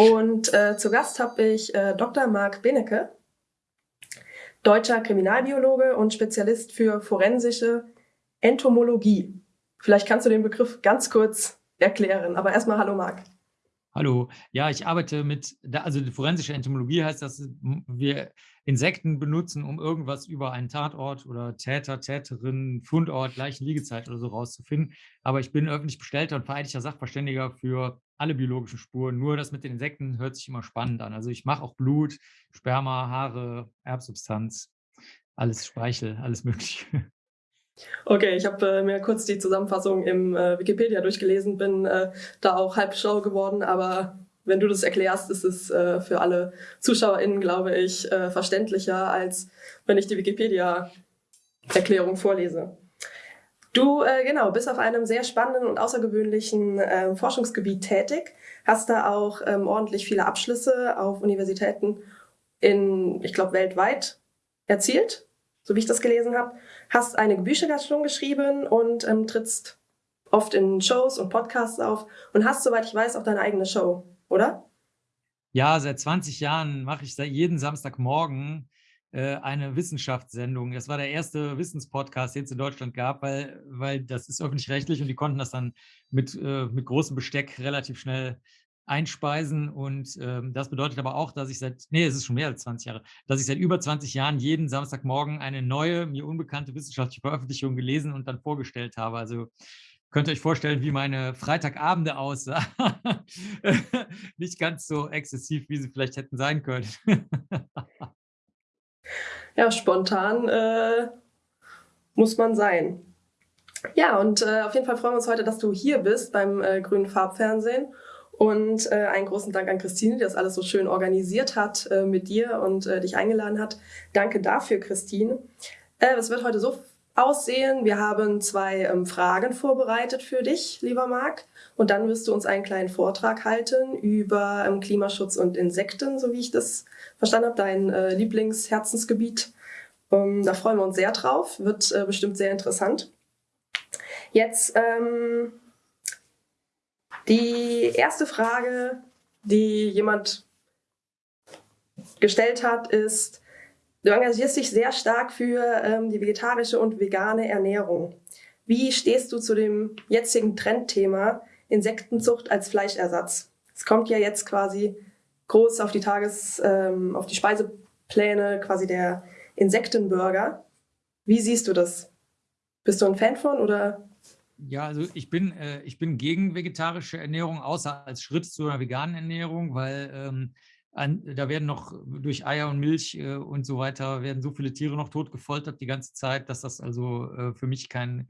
Und äh, zu Gast habe ich äh, Dr. Marc Benecke, deutscher Kriminalbiologe und Spezialist für forensische Entomologie. Vielleicht kannst du den Begriff ganz kurz erklären, aber erstmal hallo Marc. Hallo, ja, ich arbeite mit, also die forensische Entomologie heißt, dass wir Insekten benutzen, um irgendwas über einen Tatort oder Täter, Täterin, Fundort, Liegezeit oder so rauszufinden. Aber ich bin öffentlich bestellter und vereidigter Sachverständiger für alle biologischen Spuren. Nur das mit den Insekten hört sich immer spannend an. Also ich mache auch Blut, Sperma, Haare, Erbsubstanz, alles Speichel, alles mögliche. Okay, ich habe äh, mir kurz die Zusammenfassung im äh, Wikipedia durchgelesen, bin äh, da auch halb schlau geworden, aber wenn du das erklärst, ist es äh, für alle ZuschauerInnen, glaube ich, äh, verständlicher, als wenn ich die Wikipedia-Erklärung vorlese. Du, äh, genau, bist auf einem sehr spannenden und außergewöhnlichen äh, Forschungsgebiet tätig, hast da auch ähm, ordentlich viele Abschlüsse auf Universitäten in, ich glaube, weltweit erzielt, so wie ich das gelesen habe, hast einige Bücher geschrieben und ähm, trittst oft in Shows und Podcasts auf und hast, soweit ich weiß, auch deine eigene Show oder? Ja, seit 20 Jahren mache ich seit jeden Samstagmorgen eine Wissenschaftssendung. Das war der erste Wissenspodcast, den es in Deutschland gab, weil, weil das ist öffentlich-rechtlich und die konnten das dann mit, äh, mit großem Besteck relativ schnell einspeisen. Und ähm, das bedeutet aber auch, dass ich seit, nee, es ist schon mehr als 20 Jahre, dass ich seit über 20 Jahren jeden Samstagmorgen eine neue, mir unbekannte wissenschaftliche Veröffentlichung gelesen und dann vorgestellt habe. Also könnt ihr euch vorstellen, wie meine Freitagabende aussah. Nicht ganz so exzessiv, wie sie vielleicht hätten sein können. ja, spontan äh, muss man sein. Ja, und äh, auf jeden Fall freuen wir uns heute, dass du hier bist beim äh, Grünen Farbfernsehen. Und äh, einen großen Dank an Christine, die das alles so schön organisiert hat äh, mit dir und äh, dich eingeladen hat. Danke dafür, Christine. Es wird heute so aussehen. Wir haben zwei ähm, Fragen vorbereitet für dich, lieber Marc. Und dann wirst du uns einen kleinen Vortrag halten über ähm, Klimaschutz und Insekten, so wie ich das verstanden habe, dein äh, Lieblingsherzensgebiet. Ähm, da freuen wir uns sehr drauf, wird äh, bestimmt sehr interessant. Jetzt ähm, die erste Frage, die jemand gestellt hat, ist, Du engagierst dich sehr stark für ähm, die vegetarische und vegane Ernährung. Wie stehst du zu dem jetzigen Trendthema Insektenzucht als Fleischersatz? Es kommt ja jetzt quasi groß auf die Tages-, ähm, auf die Speisepläne quasi der Insektenburger. Wie siehst du das? Bist du ein Fan von oder? Ja, also ich bin, äh, ich bin gegen vegetarische Ernährung, außer als Schritt zu einer veganen Ernährung, weil ähm, an, da werden noch durch Eier und Milch äh, und so weiter, werden so viele Tiere noch tot gefoltert die ganze Zeit, dass das also äh, für mich kein,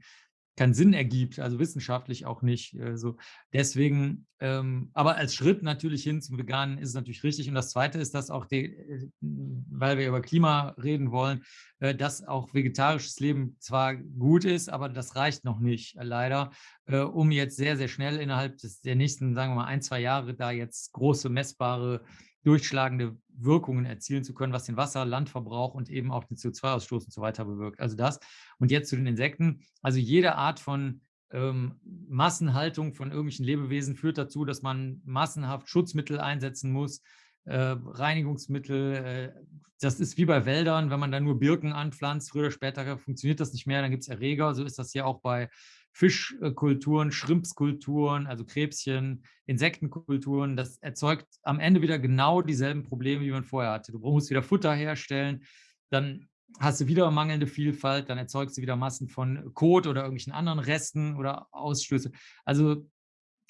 keinen Sinn ergibt, also wissenschaftlich auch nicht. Äh, so. Deswegen, ähm, aber als Schritt natürlich hin zum Veganen ist es natürlich richtig. Und das Zweite ist, dass auch, die, äh, weil wir über Klima reden wollen, äh, dass auch vegetarisches Leben zwar gut ist, aber das reicht noch nicht, äh, leider, um jetzt sehr, sehr schnell innerhalb des, der nächsten, sagen wir mal, ein, zwei Jahre da jetzt große messbare durchschlagende Wirkungen erzielen zu können, was den Wasser-, Landverbrauch und eben auch den CO2-Ausstoß und so weiter bewirkt. Also das. Und jetzt zu den Insekten. Also jede Art von ähm, Massenhaltung von irgendwelchen Lebewesen führt dazu, dass man massenhaft Schutzmittel einsetzen muss, äh, Reinigungsmittel. Äh, das ist wie bei Wäldern, wenn man da nur Birken anpflanzt, früher oder später funktioniert das nicht mehr, dann gibt es Erreger. So ist das ja auch bei Fischkulturen, Schrimpskulturen, also Krebschen, Insektenkulturen. Das erzeugt am Ende wieder genau dieselben Probleme, wie man vorher hatte. Du musst wieder Futter herstellen, dann hast du wieder mangelnde Vielfalt, dann erzeugst du wieder Massen von Kot oder irgendwelchen anderen Resten oder Ausstöße. Also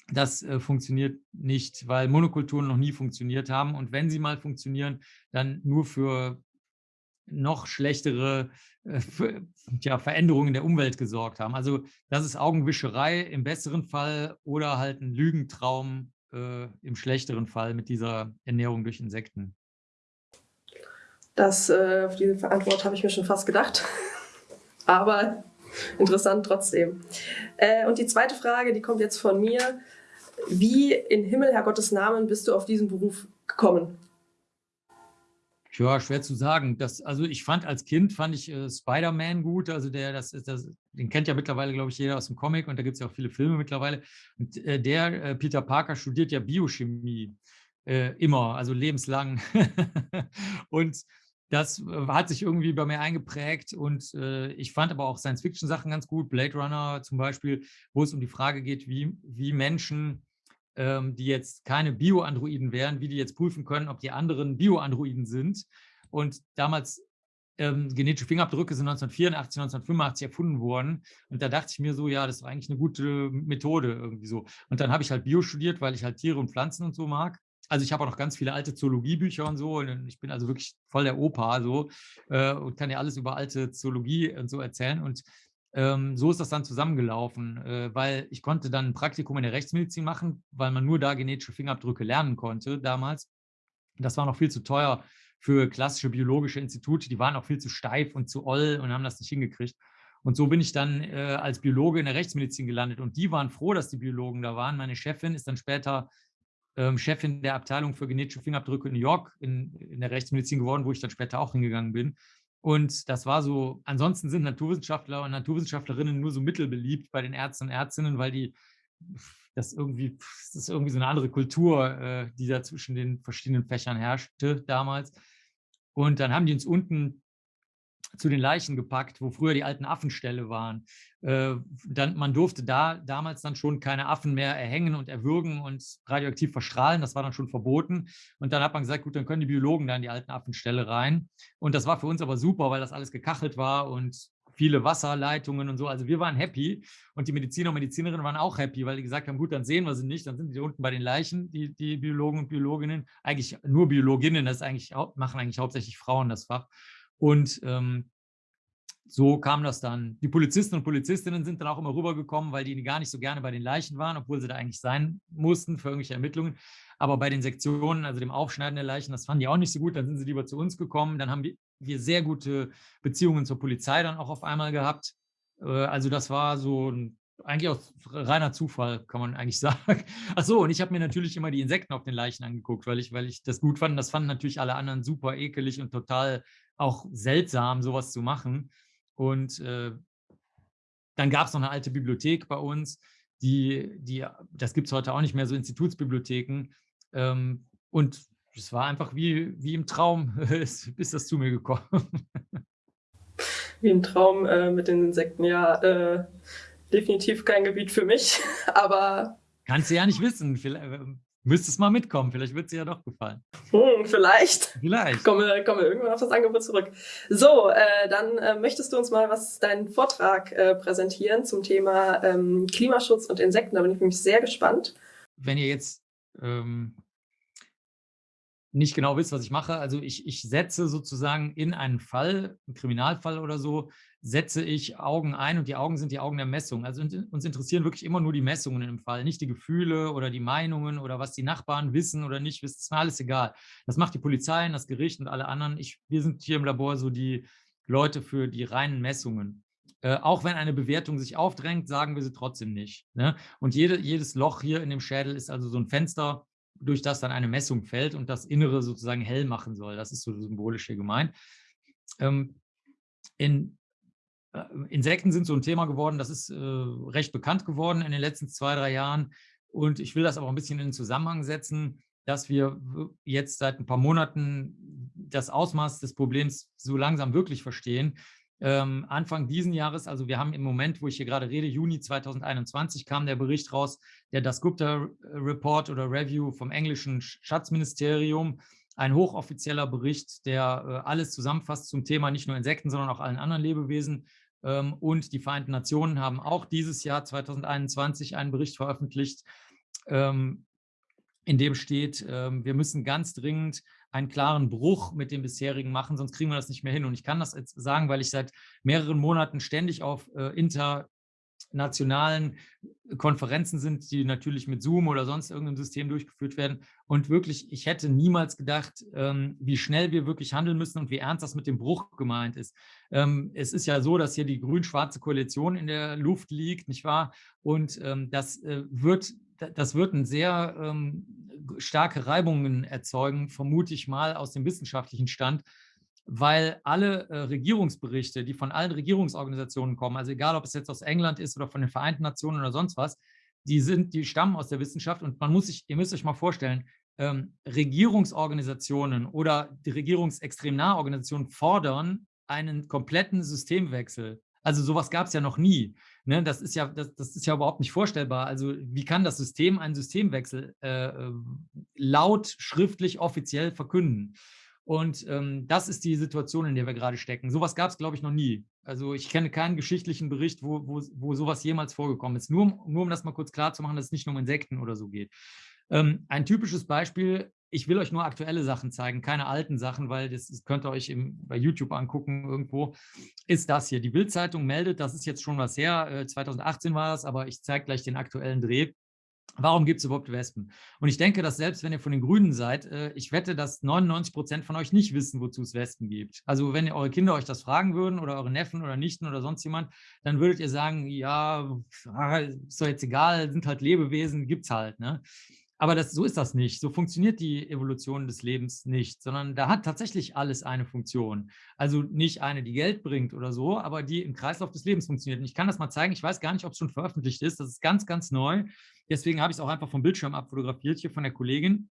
das äh, funktioniert nicht, weil Monokulturen noch nie funktioniert haben. Und wenn sie mal funktionieren, dann nur für noch schlechtere äh, ja, Veränderungen der Umwelt gesorgt haben. Also das ist Augenwischerei im besseren Fall oder halt ein Lügentraum äh, im schlechteren Fall mit dieser Ernährung durch Insekten. Das, äh, auf diese Antwort habe ich mir schon fast gedacht. Aber interessant trotzdem. Äh, und die zweite Frage, die kommt jetzt von mir. Wie in Himmel, Herr Gottes Namen, bist du auf diesen Beruf gekommen? Ja, schwer zu sagen. Das, also ich fand als Kind fand ich äh, Spider-Man gut. Also der, das ist das, den kennt ja mittlerweile, glaube ich, jeder aus dem Comic und da gibt es ja auch viele Filme mittlerweile. Und äh, der, äh, Peter Parker, studiert ja Biochemie. äh, immer, also lebenslang. und das äh, hat sich irgendwie bei mir eingeprägt und äh, ich fand aber auch Science-Fiction-Sachen ganz gut, Blade Runner zum Beispiel, wo es um die Frage geht, wie, wie Menschen, ähm, die jetzt keine Bio-Androiden wären, wie die jetzt prüfen können, ob die anderen Bio-Androiden sind. Und damals ähm, genetische Fingerabdrücke sind 1984, 1985 erfunden worden. Und da dachte ich mir so, ja, das war eigentlich eine gute Methode irgendwie so. Und dann habe ich halt Bio studiert, weil ich halt Tiere und Pflanzen und so mag. Also ich habe auch noch ganz viele alte Zoologiebücher und so. Und ich bin also wirklich voll der Opa so äh, und kann ja alles über alte Zoologie und so erzählen. Und ähm, so ist das dann zusammengelaufen, äh, weil ich konnte dann ein Praktikum in der Rechtsmedizin machen, weil man nur da genetische Fingerabdrücke lernen konnte damals. Das war noch viel zu teuer für klassische biologische Institute. Die waren auch viel zu steif und zu oll und haben das nicht hingekriegt. Und so bin ich dann äh, als Biologe in der Rechtsmedizin gelandet. Und die waren froh, dass die Biologen da waren. Meine Chefin ist dann später ähm, Chefin der Abteilung für genetische Fingerabdrücke in New York in, in der Rechtsmedizin geworden, wo ich dann später auch hingegangen bin. Und das war so, ansonsten sind Naturwissenschaftler und Naturwissenschaftlerinnen nur so mittelbeliebt bei den Ärzten und Ärztinnen, weil die das irgendwie, das ist irgendwie so eine andere Kultur, äh, die da zwischen den verschiedenen Fächern herrschte damals. Und dann haben die uns unten zu den Leichen gepackt, wo früher die alten Affenställe waren. Äh, dann, man durfte da damals dann schon keine Affen mehr erhängen und erwürgen und radioaktiv verstrahlen. Das war dann schon verboten. Und dann hat man gesagt, gut, dann können die Biologen da in die alten Affenställe rein. Und das war für uns aber super, weil das alles gekachelt war und viele Wasserleitungen und so. Also wir waren happy und die Mediziner und Medizinerinnen waren auch happy, weil die gesagt haben, gut, dann sehen wir sie nicht, dann sind die unten bei den Leichen, die, die Biologen und Biologinnen, eigentlich nur Biologinnen, das eigentlich, machen eigentlich hauptsächlich Frauen das Fach. Und ähm, so kam das dann. Die Polizisten und Polizistinnen sind dann auch immer rübergekommen, weil die gar nicht so gerne bei den Leichen waren, obwohl sie da eigentlich sein mussten für irgendwelche Ermittlungen. Aber bei den Sektionen, also dem Aufschneiden der Leichen, das fanden die auch nicht so gut. Dann sind sie lieber zu uns gekommen. Dann haben wir sehr gute Beziehungen zur Polizei dann auch auf einmal gehabt. Äh, also das war so ein eigentlich auch reiner Zufall, kann man eigentlich sagen. Ach so, und ich habe mir natürlich immer die Insekten auf den Leichen angeguckt, weil ich, weil ich das gut fand. Das fanden natürlich alle anderen super ekelig und total auch seltsam, sowas zu machen. Und äh, dann gab es noch eine alte Bibliothek bei uns, die, die das gibt es heute auch nicht mehr, so Institutsbibliotheken. Ähm, und es war einfach wie, wie im Traum, bis das zu mir gekommen. Wie im Traum äh, mit den Insekten, ja. Äh, definitiv kein Gebiet für mich, aber... Kannst du ja nicht wissen. Müsstest mal mitkommen, vielleicht wird es dir ja doch gefallen. Hm, vielleicht. Vielleicht. Kommen wir, kommen wir irgendwann auf das Angebot zurück. So, äh, dann äh, möchtest du uns mal was deinen Vortrag äh, präsentieren zum Thema ähm, Klimaschutz und Insekten. Da bin ich nämlich sehr gespannt. Wenn ihr jetzt ähm, nicht genau wisst, was ich mache, also ich, ich setze sozusagen in einen Fall, einen Kriminalfall oder so, setze ich Augen ein und die Augen sind die Augen der Messung. Also uns interessieren wirklich immer nur die Messungen im Fall, nicht die Gefühle oder die Meinungen oder was die Nachbarn wissen oder nicht wissen. Das ist mir alles egal. Das macht die Polizei, das Gericht und alle anderen. Ich, wir sind hier im Labor so die Leute für die reinen Messungen. Äh, auch wenn eine Bewertung sich aufdrängt, sagen wir sie trotzdem nicht. Ne? Und jede, jedes Loch hier in dem Schädel ist also so ein Fenster, durch das dann eine Messung fällt und das Innere sozusagen hell machen soll. Das ist so symbolisch hier gemeint. Ähm, in äh, Insekten sind so ein Thema geworden, das ist äh, recht bekannt geworden in den letzten zwei, drei Jahren. Und ich will das aber ein bisschen in den Zusammenhang setzen, dass wir jetzt seit ein paar Monaten das Ausmaß des Problems so langsam wirklich verstehen. Ähm, Anfang diesen Jahres, also wir haben im Moment, wo ich hier gerade rede, Juni 2021, kam der Bericht raus, der Das Gupta Report oder Review vom englischen Schatzministerium, ein hochoffizieller Bericht, der äh, alles zusammenfasst zum Thema nicht nur Insekten, sondern auch allen anderen Lebewesen. Ähm, und die Vereinten Nationen haben auch dieses Jahr 2021 einen Bericht veröffentlicht, ähm, in dem steht, ähm, wir müssen ganz dringend einen klaren Bruch mit dem bisherigen machen, sonst kriegen wir das nicht mehr hin. Und ich kann das jetzt sagen, weil ich seit mehreren Monaten ständig auf äh, internationalen Konferenzen sind, die natürlich mit Zoom oder sonst irgendeinem System durchgeführt werden. Und wirklich, ich hätte niemals gedacht, ähm, wie schnell wir wirklich handeln müssen und wie ernst das mit dem Bruch gemeint ist. Ähm, es ist ja so, dass hier die grün-schwarze Koalition in der Luft liegt, nicht wahr? Und ähm, das äh, wird das wird ein sehr ähm, starke Reibungen erzeugen, vermute ich mal aus dem wissenschaftlichen Stand, weil alle äh, Regierungsberichte, die von allen Regierungsorganisationen kommen, also egal, ob es jetzt aus England ist oder von den Vereinten Nationen oder sonst was, die sind, die stammen aus der Wissenschaft und man muss sich, ihr müsst euch mal vorstellen, ähm, Regierungsorganisationen oder die regierungsextrem nahe Organisationen fordern einen kompletten Systemwechsel. Also sowas gab es ja noch nie. Ne? Das, ist ja, das, das, ist ja überhaupt nicht vorstellbar. Also wie kann das System einen Systemwechsel äh, äh laut, schriftlich, offiziell verkünden? Und ähm, das ist die Situation, in der wir gerade stecken. Sowas gab es, glaube ich, noch nie. Also ich kenne keinen geschichtlichen Bericht, wo, wo, wo sowas jemals vorgekommen ist. Nur, nur um das mal kurz klar zu machen, dass es nicht nur um Insekten oder so geht. Ähm, ein typisches Beispiel, ich will euch nur aktuelle Sachen zeigen, keine alten Sachen, weil das, das könnt ihr euch im, bei YouTube angucken irgendwo, ist das hier. Die Bildzeitung meldet, das ist jetzt schon was her, äh, 2018 war es, aber ich zeige gleich den aktuellen Dreh. Warum gibt es überhaupt Wespen? Und ich denke, dass selbst wenn ihr von den Grünen seid, äh, ich wette, dass 99 Prozent von euch nicht wissen, wozu es Wespen gibt. Also wenn eure Kinder euch das fragen würden oder eure Neffen oder Nichten oder sonst jemand, dann würdet ihr sagen, ja, ah, ist doch jetzt egal, sind halt Lebewesen, gibt es halt. Ne? Aber das, so ist das nicht. So funktioniert die Evolution des Lebens nicht, sondern da hat tatsächlich alles eine Funktion. Also nicht eine, die Geld bringt oder so, aber die im Kreislauf des Lebens funktioniert. Und ich kann das mal zeigen. Ich weiß gar nicht, ob es schon veröffentlicht ist. Das ist ganz, ganz neu. Deswegen habe ich es auch einfach vom Bildschirm abfotografiert, hier von der Kollegin.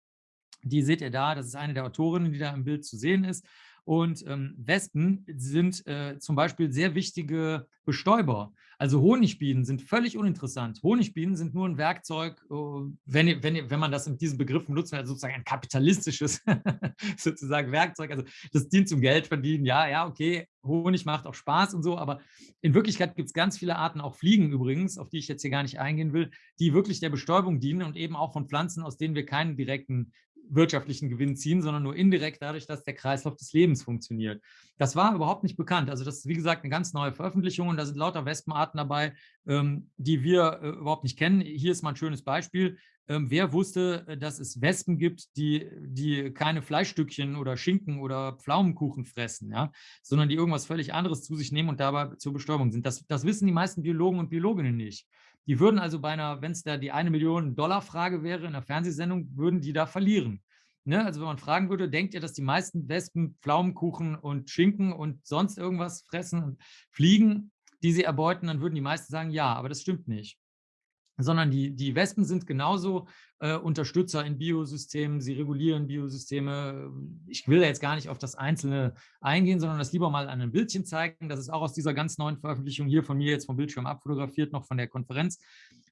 Die seht ihr da. Das ist eine der Autorinnen, die da im Bild zu sehen ist. Und ähm, Wespen sind äh, zum Beispiel sehr wichtige Bestäuber. Also Honigbienen sind völlig uninteressant. Honigbienen sind nur ein Werkzeug, uh, wenn, wenn, wenn man das mit diesem Begriff benutzt, also sozusagen ein kapitalistisches sozusagen Werkzeug. Also das dient zum Geld verdienen. Ja, ja, okay, Honig macht auch Spaß und so, aber in Wirklichkeit gibt es ganz viele Arten, auch Fliegen übrigens, auf die ich jetzt hier gar nicht eingehen will, die wirklich der Bestäubung dienen und eben auch von Pflanzen, aus denen wir keinen direkten wirtschaftlichen Gewinn ziehen, sondern nur indirekt dadurch, dass der Kreislauf des Lebens funktioniert. Das war überhaupt nicht bekannt. Also das ist, wie gesagt, eine ganz neue Veröffentlichung und da sind lauter Wespenarten dabei, ähm, die wir äh, überhaupt nicht kennen. Hier ist mal ein schönes Beispiel. Ähm, wer wusste, äh, dass es Wespen gibt, die, die keine Fleischstückchen oder Schinken oder Pflaumenkuchen fressen, ja? sondern die irgendwas völlig anderes zu sich nehmen und dabei zur Bestäubung sind. Das, das wissen die meisten Biologen und Biologinnen nicht. Die würden also bei einer, wenn es da die eine Million Dollar Frage wäre in einer Fernsehsendung, würden die da verlieren. Ne? Also wenn man fragen würde, denkt ihr, dass die meisten Wespen Pflaumenkuchen und Schinken und sonst irgendwas fressen und fliegen, die sie erbeuten, dann würden die meisten sagen, ja, aber das stimmt nicht sondern die, die Wespen sind genauso äh, Unterstützer in Biosystemen, sie regulieren Biosysteme. Ich will jetzt gar nicht auf das Einzelne eingehen, sondern das lieber mal an einem Bildchen zeigen. Das ist auch aus dieser ganz neuen Veröffentlichung hier von mir jetzt vom Bildschirm abfotografiert, noch von der Konferenz,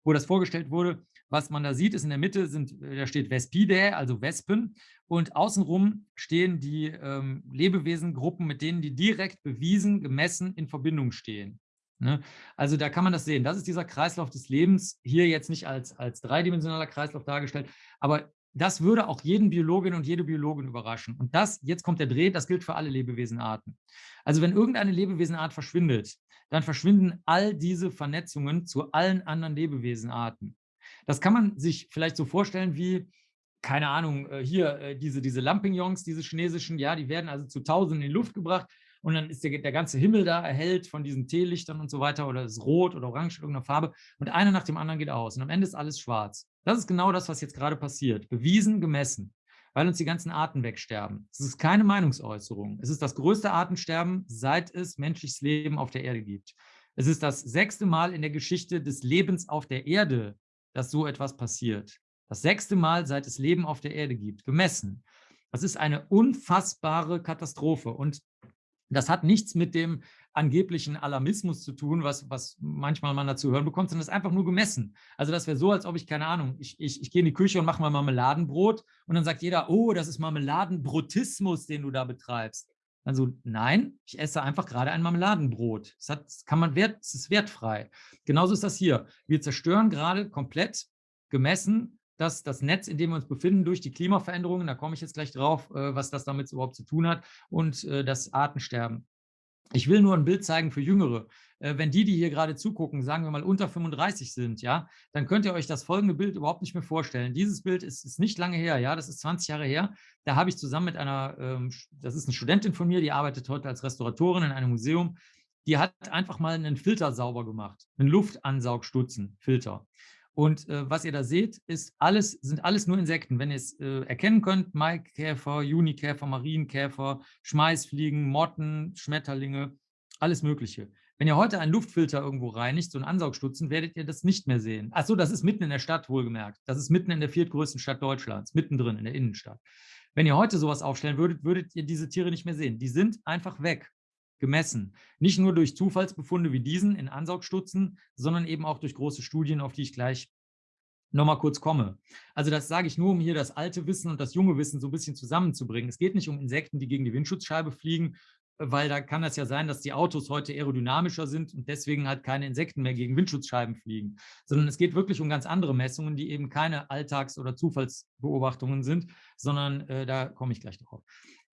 wo das vorgestellt wurde. Was man da sieht, ist in der Mitte, sind, da steht Vespidae, also Wespen, und außenrum stehen die ähm, Lebewesengruppen, mit denen die direkt bewiesen, gemessen in Verbindung stehen. Ne? Also da kann man das sehen. Das ist dieser Kreislauf des Lebens, hier jetzt nicht als, als dreidimensionaler Kreislauf dargestellt, aber das würde auch jeden Biologin und jede Biologin überraschen. Und das, jetzt kommt der Dreh, das gilt für alle Lebewesenarten. Also wenn irgendeine Lebewesenart verschwindet, dann verschwinden all diese Vernetzungen zu allen anderen Lebewesenarten. Das kann man sich vielleicht so vorstellen wie, keine Ahnung, äh, hier äh, diese, diese Lampignons, diese chinesischen, ja, die werden also zu Tausenden in die Luft gebracht und dann ist der, der ganze Himmel da erhellt von diesen Teelichtern und so weiter oder ist rot oder orange, irgendeiner Farbe und einer nach dem anderen geht aus und am Ende ist alles schwarz. Das ist genau das, was jetzt gerade passiert. Bewiesen, gemessen, weil uns die ganzen Arten wegsterben. Es ist keine Meinungsäußerung. Es ist das größte Artensterben, seit es menschliches Leben auf der Erde gibt. Es ist das sechste Mal in der Geschichte des Lebens auf der Erde, dass so etwas passiert. Das sechste Mal, seit es Leben auf der Erde gibt, gemessen. Das ist eine unfassbare Katastrophe. Und das hat nichts mit dem angeblichen Alarmismus zu tun, was, was manchmal man dazu hören bekommt, sondern das ist einfach nur gemessen. Also das wäre so, als ob ich, keine Ahnung, ich, ich, ich gehe in die Küche und mache mal Marmeladenbrot und dann sagt jeder, oh, das ist Marmeladenbrotismus, den du da betreibst. Also nein, ich esse einfach gerade ein Marmeladenbrot. Das, hat, das kann man wert, das ist wertfrei. Genauso ist das hier. Wir zerstören gerade komplett gemessen dass das Netz, in dem wir uns befinden, durch die Klimaveränderungen, da komme ich jetzt gleich drauf, äh, was das damit überhaupt zu tun hat, und äh, das Artensterben. Ich will nur ein Bild zeigen für Jüngere. Äh, wenn die, die hier gerade zugucken, sagen wir mal unter 35 sind, ja, dann könnt ihr euch das folgende Bild überhaupt nicht mehr vorstellen. Dieses Bild ist, ist nicht lange her, ja, das ist 20 Jahre her. Da habe ich zusammen mit einer, ähm, das ist eine Studentin von mir, die arbeitet heute als Restauratorin in einem Museum, die hat einfach mal einen Filter sauber gemacht, einen Luftansaugstutzen, Filter. Und äh, was ihr da seht, ist alles, sind alles nur Insekten. Wenn ihr es äh, erkennen könnt, Maikäfer, Junikäfer, Marienkäfer, Schmeißfliegen, Motten, Schmetterlinge, alles Mögliche. Wenn ihr heute einen Luftfilter irgendwo reinigt, so einen Ansaugstutzen, werdet ihr das nicht mehr sehen. Achso, das ist mitten in der Stadt, wohlgemerkt. Das ist mitten in der viertgrößten Stadt Deutschlands, mittendrin in der Innenstadt. Wenn ihr heute sowas aufstellen würdet, würdet ihr diese Tiere nicht mehr sehen. Die sind einfach weg, gemessen. Nicht nur durch Zufallsbefunde wie diesen in Ansaugstutzen, sondern eben auch durch große Studien, auf die ich gleich nochmal kurz komme. Also das sage ich nur, um hier das alte Wissen und das junge Wissen so ein bisschen zusammenzubringen. Es geht nicht um Insekten, die gegen die Windschutzscheibe fliegen, weil da kann das ja sein, dass die Autos heute aerodynamischer sind und deswegen halt keine Insekten mehr gegen Windschutzscheiben fliegen, sondern es geht wirklich um ganz andere Messungen, die eben keine Alltags- oder Zufallsbeobachtungen sind, sondern äh, da komme ich gleich drauf.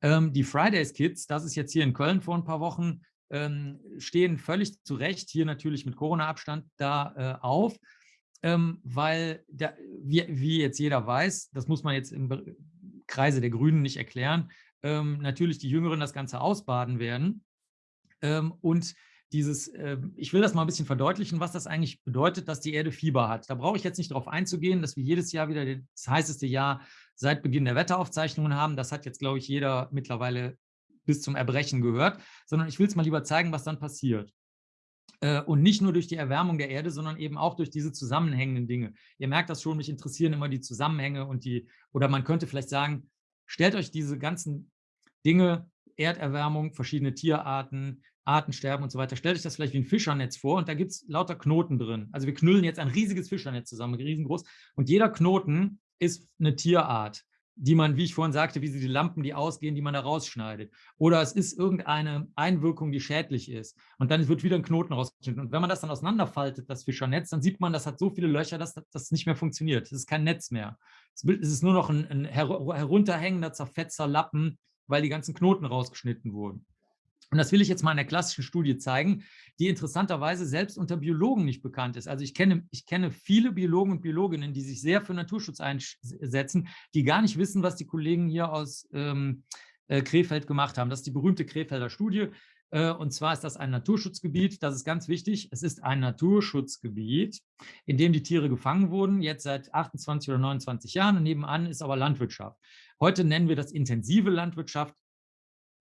Ähm, die Fridays Kids, das ist jetzt hier in Köln vor ein paar Wochen, ähm, stehen völlig zu Recht, hier natürlich mit Corona-Abstand da äh, auf, ähm, weil, da, wie, wie jetzt jeder weiß, das muss man jetzt im Kreise der Grünen nicht erklären, ähm, natürlich die Jüngeren das Ganze ausbaden werden. Ähm, und dieses, äh, ich will das mal ein bisschen verdeutlichen, was das eigentlich bedeutet, dass die Erde Fieber hat. Da brauche ich jetzt nicht darauf einzugehen, dass wir jedes Jahr wieder das heißeste Jahr seit Beginn der Wetteraufzeichnungen haben. Das hat jetzt, glaube ich, jeder mittlerweile bis zum Erbrechen gehört, sondern ich will es mal lieber zeigen, was dann passiert. Äh, und nicht nur durch die Erwärmung der Erde, sondern eben auch durch diese zusammenhängenden Dinge. Ihr merkt das schon, mich interessieren immer die Zusammenhänge und die, oder man könnte vielleicht sagen, stellt euch diese ganzen Dinge, Erderwärmung, verschiedene Tierarten, Artensterben und so weiter. Stellt euch das vielleicht wie ein Fischernetz vor und da gibt es lauter Knoten drin. Also wir knüllen jetzt ein riesiges Fischernetz zusammen, riesengroß. Und jeder Knoten ist eine Tierart, die man, wie ich vorhin sagte, wie sie die Lampen, die ausgehen, die man da rausschneidet. Oder es ist irgendeine Einwirkung, die schädlich ist. Und dann wird wieder ein Knoten rausgeschnitten. Und wenn man das dann auseinanderfaltet, das Fischernetz, dann sieht man, das hat so viele Löcher, dass das nicht mehr funktioniert. Es ist kein Netz mehr. Es ist nur noch ein, ein herunterhängender, zerfetzer Lappen, weil die ganzen Knoten rausgeschnitten wurden. Und das will ich jetzt mal in der klassischen Studie zeigen, die interessanterweise selbst unter Biologen nicht bekannt ist. Also ich kenne, ich kenne viele Biologen und Biologinnen, die sich sehr für Naturschutz einsetzen, die gar nicht wissen, was die Kollegen hier aus ähm, äh, Krefeld gemacht haben. Das ist die berühmte Krefelder Studie. Äh, und zwar ist das ein Naturschutzgebiet, das ist ganz wichtig. Es ist ein Naturschutzgebiet, in dem die Tiere gefangen wurden, jetzt seit 28 oder 29 Jahren. Und nebenan ist aber Landwirtschaft. Heute nennen wir das intensive Landwirtschaft.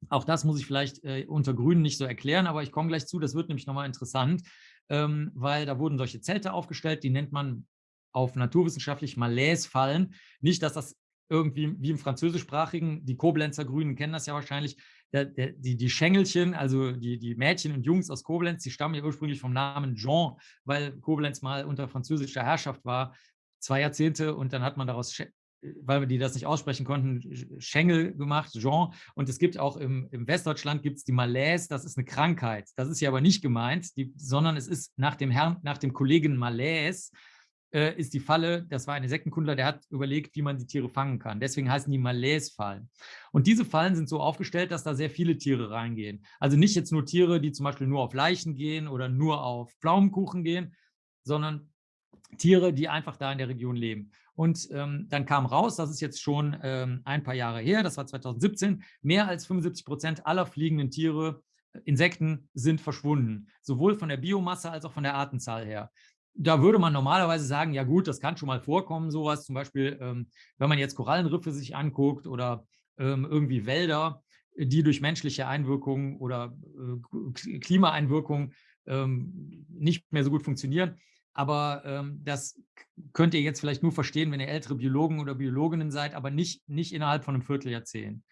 Auch das muss ich vielleicht äh, unter Grünen nicht so erklären, aber ich komme gleich zu, das wird nämlich nochmal interessant, ähm, weil da wurden solche Zelte aufgestellt, die nennt man auf naturwissenschaftlich Malaise-Fallen. Nicht, dass das irgendwie wie im französischsprachigen, die Koblenzer Grünen kennen das ja wahrscheinlich, der, der, die, die Schengelchen, also die, die Mädchen und Jungs aus Koblenz, die stammen ja ursprünglich vom Namen Jean, weil Koblenz mal unter französischer Herrschaft war, zwei Jahrzehnte und dann hat man daraus weil wir die das nicht aussprechen konnten, Schengel gemacht, Jean. Und es gibt auch im, im Westdeutschland gibt es die Malaise, das ist eine Krankheit. Das ist ja aber nicht gemeint, die, sondern es ist nach dem Herrn, nach dem Kollegen Malaise, äh, ist die Falle, das war ein Insektenkundler, der hat überlegt, wie man die Tiere fangen kann. Deswegen heißen die Malaise-Fallen. Und diese Fallen sind so aufgestellt, dass da sehr viele Tiere reingehen. Also nicht jetzt nur Tiere, die zum Beispiel nur auf Leichen gehen oder nur auf Pflaumenkuchen gehen, sondern Tiere, die einfach da in der Region leben. Und ähm, dann kam raus, das ist jetzt schon ähm, ein paar Jahre her, das war 2017, mehr als 75 Prozent aller fliegenden Tiere, äh, Insekten sind verschwunden, sowohl von der Biomasse als auch von der Artenzahl her. Da würde man normalerweise sagen, ja gut, das kann schon mal vorkommen, sowas. Zum Beispiel, ähm, wenn man jetzt Korallenriffe sich anguckt oder ähm, irgendwie Wälder, die durch menschliche Einwirkungen oder äh, Klimaeinwirkungen ähm, nicht mehr so gut funktionieren, aber ähm, das könnt ihr jetzt vielleicht nur verstehen, wenn ihr ältere Biologen oder Biologinnen seid, aber nicht, nicht innerhalb von einem Vierteljahrzehnt,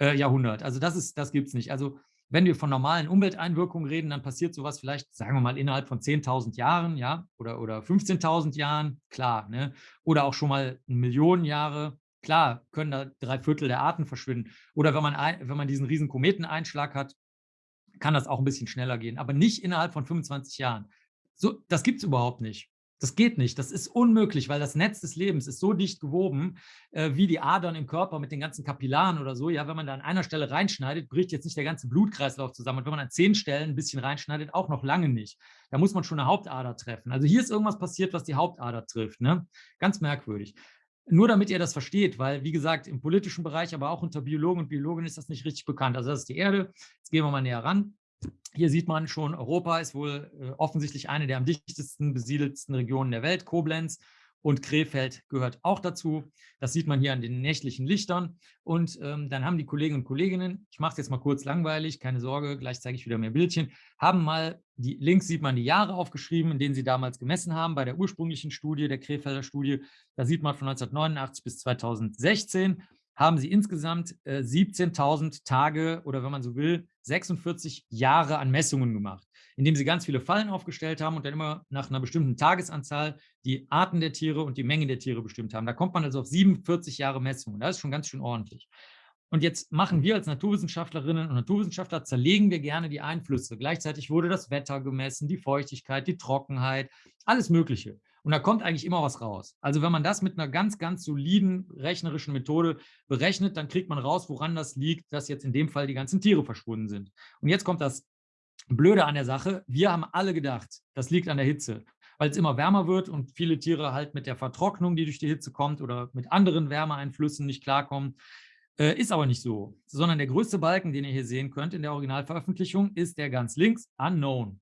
äh, Jahrhundert. Also das, ist, das gibt es nicht. Also wenn wir von normalen Umwelteinwirkungen reden, dann passiert sowas vielleicht, sagen wir mal, innerhalb von 10.000 Jahren, ja, oder, oder 15.000 Jahren, klar, ne? oder auch schon mal Millionen Jahre, klar, können da drei Viertel der Arten verschwinden. Oder wenn man, wenn man diesen riesen Kometeneinschlag hat, kann das auch ein bisschen schneller gehen, aber nicht innerhalb von 25 Jahren. So, das gibt es überhaupt nicht. Das geht nicht. Das ist unmöglich, weil das Netz des Lebens ist so dicht gewoben, äh, wie die Adern im Körper mit den ganzen Kapillaren oder so. Ja, wenn man da an einer Stelle reinschneidet, bricht jetzt nicht der ganze Blutkreislauf zusammen. Und wenn man an zehn Stellen ein bisschen reinschneidet, auch noch lange nicht. Da muss man schon eine Hauptader treffen. Also hier ist irgendwas passiert, was die Hauptader trifft. Ne? Ganz merkwürdig. Nur damit ihr das versteht, weil, wie gesagt, im politischen Bereich, aber auch unter Biologen und Biologinnen ist das nicht richtig bekannt. Also das ist die Erde. Jetzt gehen wir mal näher ran. Hier sieht man schon, Europa ist wohl äh, offensichtlich eine der am dichtesten besiedelten Regionen der Welt, Koblenz. und Krefeld gehört auch dazu. Das sieht man hier an den nächtlichen Lichtern. Und ähm, dann haben die Kolleginnen und Kolleginnen, ich mache es jetzt mal kurz langweilig, keine Sorge, gleich zeige ich wieder mehr Bildchen, haben mal, die, links sieht man die Jahre aufgeschrieben, in denen sie damals gemessen haben, bei der ursprünglichen Studie, der Krefelder Studie. Da sieht man von 1989 bis 2016 haben sie insgesamt äh, 17.000 Tage oder wenn man so will, 46 Jahre an Messungen gemacht, indem sie ganz viele Fallen aufgestellt haben und dann immer nach einer bestimmten Tagesanzahl die Arten der Tiere und die Menge der Tiere bestimmt haben. Da kommt man also auf 47 Jahre Messungen. Das ist schon ganz schön ordentlich. Und jetzt machen wir als Naturwissenschaftlerinnen und Naturwissenschaftler, zerlegen wir gerne die Einflüsse. Gleichzeitig wurde das Wetter gemessen, die Feuchtigkeit, die Trockenheit, alles Mögliche. Und da kommt eigentlich immer was raus. Also wenn man das mit einer ganz, ganz soliden rechnerischen Methode berechnet, dann kriegt man raus, woran das liegt, dass jetzt in dem Fall die ganzen Tiere verschwunden sind. Und jetzt kommt das Blöde an der Sache. Wir haben alle gedacht, das liegt an der Hitze, weil es immer wärmer wird und viele Tiere halt mit der Vertrocknung, die durch die Hitze kommt oder mit anderen Wärmeeinflüssen nicht klarkommen. Äh, ist aber nicht so, sondern der größte Balken, den ihr hier sehen könnt in der Originalveröffentlichung, ist der ganz links, Unknown.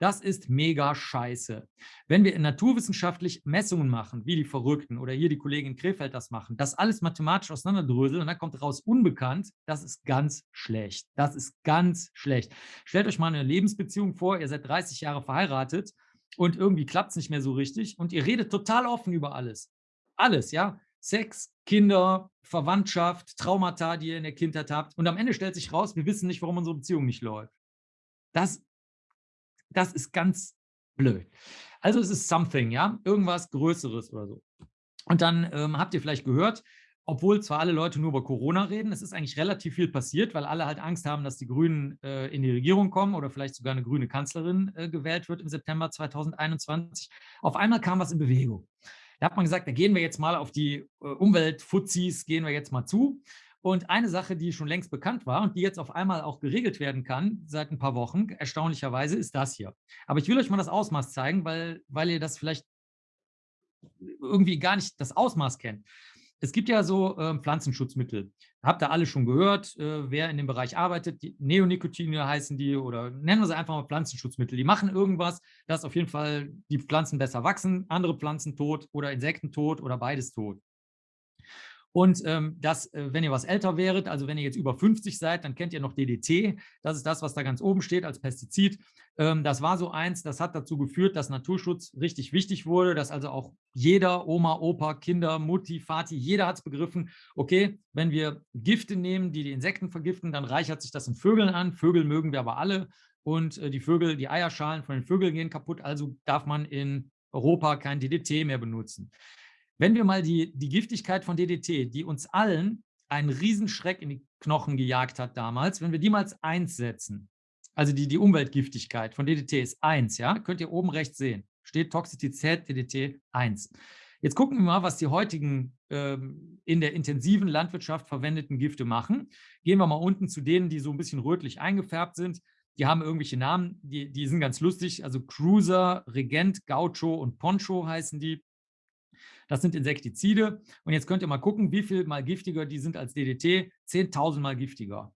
Das ist mega scheiße. Wenn wir naturwissenschaftlich Messungen machen, wie die Verrückten oder hier die Kollegin Krefeld das machen, das alles mathematisch auseinanderdröseln und dann kommt raus unbekannt, das ist ganz schlecht. Das ist ganz schlecht. Stellt euch mal eine Lebensbeziehung vor, ihr seid 30 Jahre verheiratet und irgendwie klappt es nicht mehr so richtig und ihr redet total offen über alles. Alles, ja. Sex, Kinder, Verwandtschaft, Traumata, die ihr in der Kindheit habt. Und am Ende stellt sich raus, wir wissen nicht, warum unsere Beziehung nicht läuft. Das das ist ganz blöd. Also es ist something, ja, irgendwas Größeres oder so. Und dann ähm, habt ihr vielleicht gehört, obwohl zwar alle Leute nur über Corona reden, es ist eigentlich relativ viel passiert, weil alle halt Angst haben, dass die Grünen äh, in die Regierung kommen oder vielleicht sogar eine grüne Kanzlerin äh, gewählt wird im September 2021. Auf einmal kam was in Bewegung. Da hat man gesagt, da gehen wir jetzt mal auf die äh, Umweltfuzis, gehen wir jetzt mal zu. Und eine Sache, die schon längst bekannt war und die jetzt auf einmal auch geregelt werden kann, seit ein paar Wochen, erstaunlicherweise, ist das hier. Aber ich will euch mal das Ausmaß zeigen, weil, weil ihr das vielleicht irgendwie gar nicht das Ausmaß kennt. Es gibt ja so äh, Pflanzenschutzmittel. Habt ihr alle schon gehört, äh, wer in dem Bereich arbeitet. Die Neonicotine heißen die oder nennen wir sie einfach mal Pflanzenschutzmittel. Die machen irgendwas, dass auf jeden Fall die Pflanzen besser wachsen, andere Pflanzen tot oder Insekten tot oder beides tot. Und ähm, das, äh, wenn ihr was älter wäret, also wenn ihr jetzt über 50 seid, dann kennt ihr noch DDT. Das ist das, was da ganz oben steht als Pestizid. Ähm, das war so eins, das hat dazu geführt, dass Naturschutz richtig wichtig wurde, dass also auch jeder, Oma, Opa, Kinder, Mutti, Vati, jeder hat es begriffen, okay, wenn wir Gifte nehmen, die die Insekten vergiften, dann reichert sich das in Vögeln an. Vögel mögen wir aber alle und äh, die Vögel, die Eierschalen von den Vögeln gehen kaputt, also darf man in Europa kein DDT mehr benutzen. Wenn wir mal die, die Giftigkeit von DDT, die uns allen einen Riesenschreck in die Knochen gejagt hat damals, wenn wir die mal als 1 setzen, also die, die Umweltgiftigkeit von DDT ist 1, ja, könnt ihr oben rechts sehen, steht Toxizität DDT 1. Jetzt gucken wir mal, was die heutigen ähm, in der intensiven Landwirtschaft verwendeten Gifte machen. Gehen wir mal unten zu denen, die so ein bisschen rötlich eingefärbt sind. Die haben irgendwelche Namen, die, die sind ganz lustig. Also Cruiser, Regent, Gaucho und Poncho heißen die. Das sind Insektizide. Und jetzt könnt ihr mal gucken, wie viel mal giftiger die sind als DDT. 10.000 mal giftiger.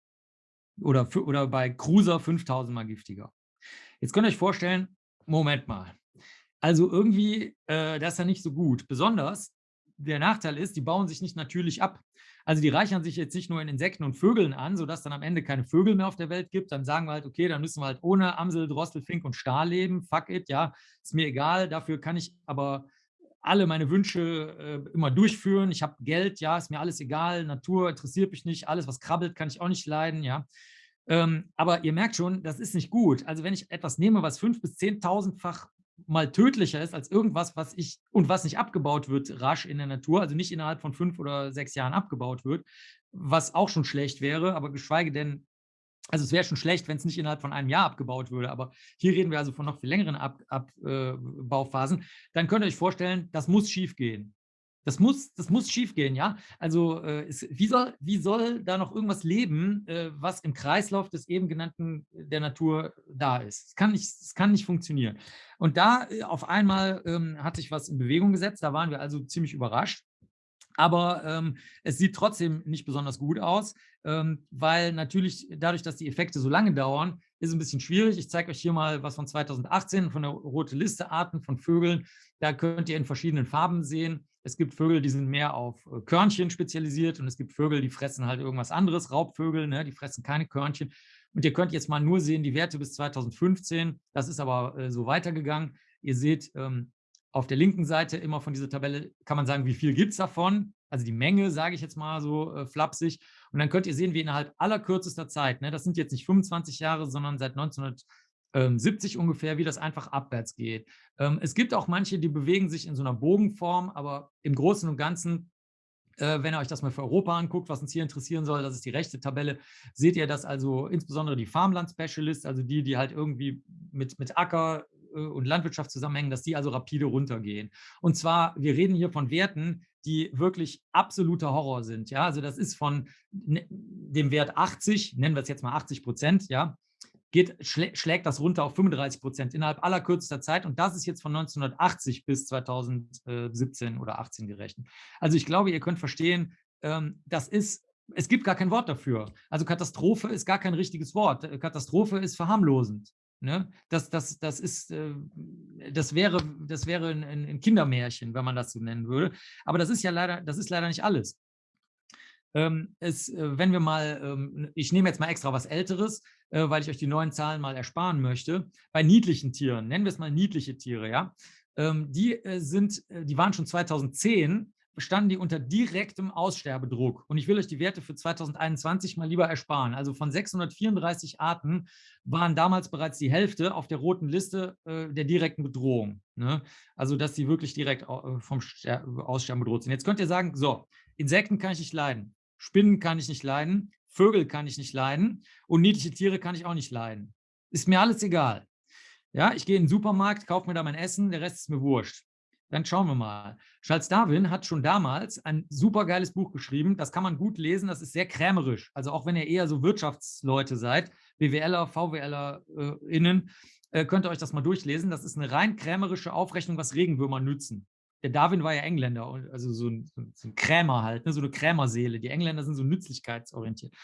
Oder, oder bei Cruiser 5.000 mal giftiger. Jetzt könnt ihr euch vorstellen, Moment mal. Also irgendwie, äh, das ist ja nicht so gut. Besonders, der Nachteil ist, die bauen sich nicht natürlich ab. Also die reichern sich jetzt nicht nur in Insekten und Vögeln an, sodass dann am Ende keine Vögel mehr auf der Welt gibt. Dann sagen wir halt, okay, dann müssen wir halt ohne Amsel, Drossel, Fink und Stahl leben. Fuck it, ja, ist mir egal. Dafür kann ich aber alle meine Wünsche äh, immer durchführen. Ich habe Geld, ja, ist mir alles egal. Natur interessiert mich nicht. Alles, was krabbelt, kann ich auch nicht leiden, ja. Ähm, aber ihr merkt schon, das ist nicht gut. Also wenn ich etwas nehme, was fünf bis zehntausendfach mal tödlicher ist als irgendwas, was ich und was nicht abgebaut wird rasch in der Natur, also nicht innerhalb von fünf oder sechs Jahren abgebaut wird, was auch schon schlecht wäre, aber geschweige denn also es wäre schon schlecht, wenn es nicht innerhalb von einem Jahr abgebaut würde, aber hier reden wir also von noch viel längeren Abbauphasen. Ab, äh, Dann könnt ihr euch vorstellen, das muss schief gehen. Das muss, das muss schief gehen, ja. Also äh, es, wie, soll, wie soll da noch irgendwas leben, äh, was im Kreislauf des eben genannten der Natur da ist? Es kann nicht, kann nicht funktionieren. Und da äh, auf einmal ähm, hat sich was in Bewegung gesetzt. Da waren wir also ziemlich überrascht. Aber ähm, es sieht trotzdem nicht besonders gut aus, ähm, weil natürlich dadurch, dass die Effekte so lange dauern, ist ein bisschen schwierig. Ich zeige euch hier mal was von 2018 von der rote Liste Arten von Vögeln. Da könnt ihr in verschiedenen Farben sehen. Es gibt Vögel, die sind mehr auf äh, Körnchen spezialisiert und es gibt Vögel, die fressen halt irgendwas anderes, Raubvögel, ne? die fressen keine Körnchen. Und ihr könnt jetzt mal nur sehen die Werte bis 2015. Das ist aber äh, so weitergegangen. Ihr seht ähm, auf der linken Seite immer von dieser Tabelle, kann man sagen, wie viel gibt es davon. Also die Menge, sage ich jetzt mal so äh, flapsig. Und dann könnt ihr sehen, wie innerhalb aller kürzester Zeit, ne, das sind jetzt nicht 25 Jahre, sondern seit 1970 ungefähr, wie das einfach abwärts geht. Ähm, es gibt auch manche, die bewegen sich in so einer Bogenform, aber im Großen und Ganzen äh, wenn ihr euch das mal für Europa anguckt, was uns hier interessieren soll, das ist die rechte Tabelle, seht ihr, dass also insbesondere die Farmland Specialists, also die, die halt irgendwie mit, mit Acker äh, und Landwirtschaft zusammenhängen, dass die also rapide runtergehen. Und zwar, wir reden hier von Werten, die wirklich absoluter Horror sind. Ja, also das ist von ne, dem Wert 80, nennen wir es jetzt mal 80 Prozent, ja, geht, schlägt das runter auf 35 Prozent innerhalb aller kürzester Zeit. Und das ist jetzt von 1980 bis 2017 oder 18 gerechnet. Also ich glaube, ihr könnt verstehen, ähm, das ist, es gibt gar kein Wort dafür. Also Katastrophe ist gar kein richtiges Wort. Katastrophe ist verharmlosend. Ne? Das, das, das, ist, äh, das wäre, das wäre ein, ein Kindermärchen, wenn man das so nennen würde. Aber das ist ja leider, das ist leider nicht alles. Ähm, es, äh, wenn wir mal, ähm, ich nehme jetzt mal extra was Älteres, äh, weil ich euch die neuen Zahlen mal ersparen möchte. Bei niedlichen Tieren, nennen wir es mal niedliche Tiere, ja, ähm, die sind, die waren schon 2010 standen die unter direktem Aussterbedruck. Und ich will euch die Werte für 2021 mal lieber ersparen. Also von 634 Arten waren damals bereits die Hälfte auf der roten Liste äh, der direkten Bedrohung. Ne? Also dass sie wirklich direkt vom Aussterben bedroht sind. Jetzt könnt ihr sagen, so, Insekten kann ich nicht leiden. Spinnen kann ich nicht leiden, Vögel kann ich nicht leiden und niedliche Tiere kann ich auch nicht leiden. Ist mir alles egal. Ja, ich gehe in den Supermarkt, kaufe mir da mein Essen, der Rest ist mir wurscht. Dann schauen wir mal. Charles Darwin hat schon damals ein super geiles Buch geschrieben. Das kann man gut lesen. Das ist sehr krämerisch. Also auch wenn ihr eher so Wirtschaftsleute seid, BWLer, VWLer äh, äh, könnt ihr euch das mal durchlesen. Das ist eine rein krämerische Aufrechnung, was Regenwürmer nützen der Darwin war ja Engländer, also so ein, so ein Krämer halt, ne, so eine Krämerseele. Die Engländer sind so nützlichkeitsorientiert.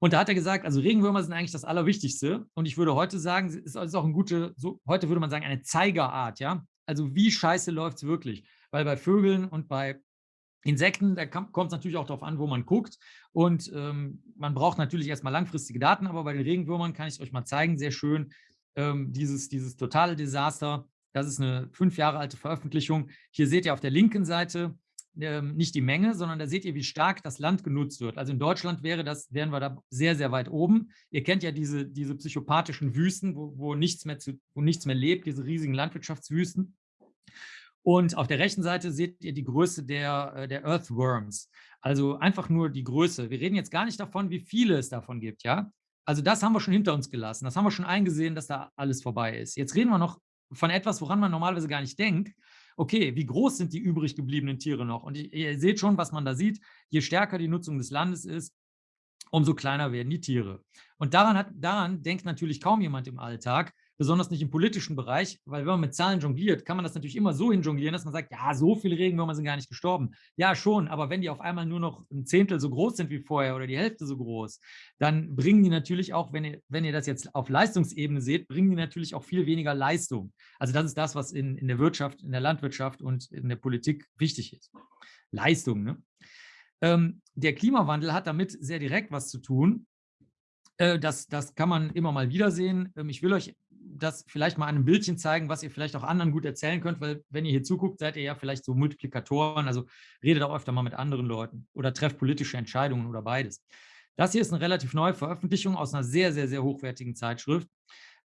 Und da hat er gesagt, also Regenwürmer sind eigentlich das Allerwichtigste. Und ich würde heute sagen, es ist auch ein gute, so, heute würde man sagen, eine Zeigerart, ja. Also wie scheiße läuft es wirklich? Weil bei Vögeln und bei Insekten, da kommt es natürlich auch darauf an, wo man guckt. Und ähm, man braucht natürlich erstmal langfristige Daten, aber bei den Regenwürmern kann ich euch mal zeigen, sehr schön, ähm, dieses, dieses totale Desaster das ist eine fünf Jahre alte Veröffentlichung. Hier seht ihr auf der linken Seite ähm, nicht die Menge, sondern da seht ihr, wie stark das Land genutzt wird. Also in Deutschland wäre das, wären wir da sehr, sehr weit oben. Ihr kennt ja diese, diese psychopathischen Wüsten, wo, wo, nichts mehr zu, wo nichts mehr lebt, diese riesigen Landwirtschaftswüsten. Und auf der rechten Seite seht ihr die Größe der, äh, der Earthworms. Also einfach nur die Größe. Wir reden jetzt gar nicht davon, wie viele es davon gibt, ja. Also das haben wir schon hinter uns gelassen. Das haben wir schon eingesehen, dass da alles vorbei ist. Jetzt reden wir noch von etwas, woran man normalerweise gar nicht denkt. Okay, wie groß sind die übrig gebliebenen Tiere noch? Und ihr seht schon, was man da sieht. Je stärker die Nutzung des Landes ist, umso kleiner werden die Tiere. Und daran, hat, daran denkt natürlich kaum jemand im Alltag besonders nicht im politischen Bereich, weil wenn man mit Zahlen jongliert, kann man das natürlich immer so hinjonglieren, dass man sagt, ja, so viele Regenwürmer sind gar nicht gestorben. Ja, schon, aber wenn die auf einmal nur noch ein Zehntel so groß sind wie vorher oder die Hälfte so groß, dann bringen die natürlich auch, wenn ihr, wenn ihr das jetzt auf Leistungsebene seht, bringen die natürlich auch viel weniger Leistung. Also das ist das, was in, in der Wirtschaft, in der Landwirtschaft und in der Politik wichtig ist. Leistung, ne? Ähm, der Klimawandel hat damit sehr direkt was zu tun. Äh, das, das kann man immer mal wieder sehen. Ähm, ich will euch das vielleicht mal an einem Bildchen zeigen, was ihr vielleicht auch anderen gut erzählen könnt, weil wenn ihr hier zuguckt, seid ihr ja vielleicht so Multiplikatoren, also redet auch öfter mal mit anderen Leuten oder trefft politische Entscheidungen oder beides. Das hier ist eine relativ neue Veröffentlichung aus einer sehr, sehr, sehr hochwertigen Zeitschrift.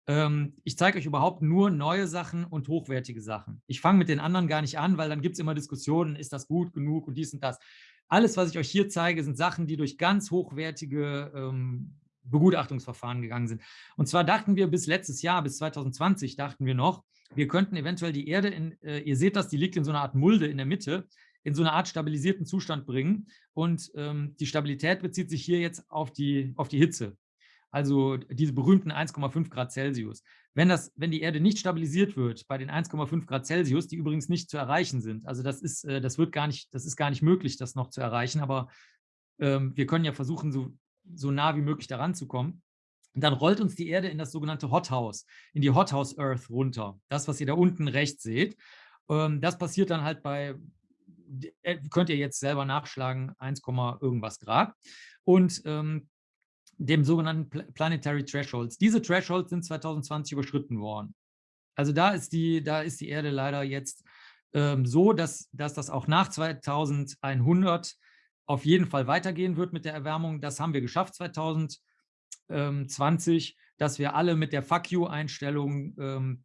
Ähm, ich zeige euch überhaupt nur neue Sachen und hochwertige Sachen. Ich fange mit den anderen gar nicht an, weil dann gibt es immer Diskussionen, ist das gut genug und dies und das. Alles, was ich euch hier zeige, sind Sachen, die durch ganz hochwertige ähm, Begutachtungsverfahren gegangen sind. Und zwar dachten wir bis letztes Jahr, bis 2020, dachten wir noch, wir könnten eventuell die Erde, in, äh, ihr seht das, die liegt in so einer Art Mulde in der Mitte, in so eine Art stabilisierten Zustand bringen. Und ähm, die Stabilität bezieht sich hier jetzt auf die, auf die Hitze. Also diese berühmten 1,5 Grad Celsius. Wenn, das, wenn die Erde nicht stabilisiert wird bei den 1,5 Grad Celsius, die übrigens nicht zu erreichen sind, also das ist, äh, das wird gar nicht, das ist gar nicht möglich, das noch zu erreichen, aber ähm, wir können ja versuchen, so so nah wie möglich daran zu kommen. dann rollt uns die Erde in das sogenannte Hothouse, in die Hothouse Earth runter. Das, was ihr da unten rechts seht. Ähm, das passiert dann halt bei, äh, könnt ihr jetzt selber nachschlagen, 1, irgendwas Grad. Und ähm, dem sogenannten Planetary Thresholds. Diese Thresholds sind 2020 überschritten worden. Also da ist die, da ist die Erde leider jetzt ähm, so, dass, dass das auch nach 2100 auf jeden Fall weitergehen wird mit der Erwärmung. Das haben wir geschafft 2020, dass wir alle mit der Fuck you-Einstellung ähm,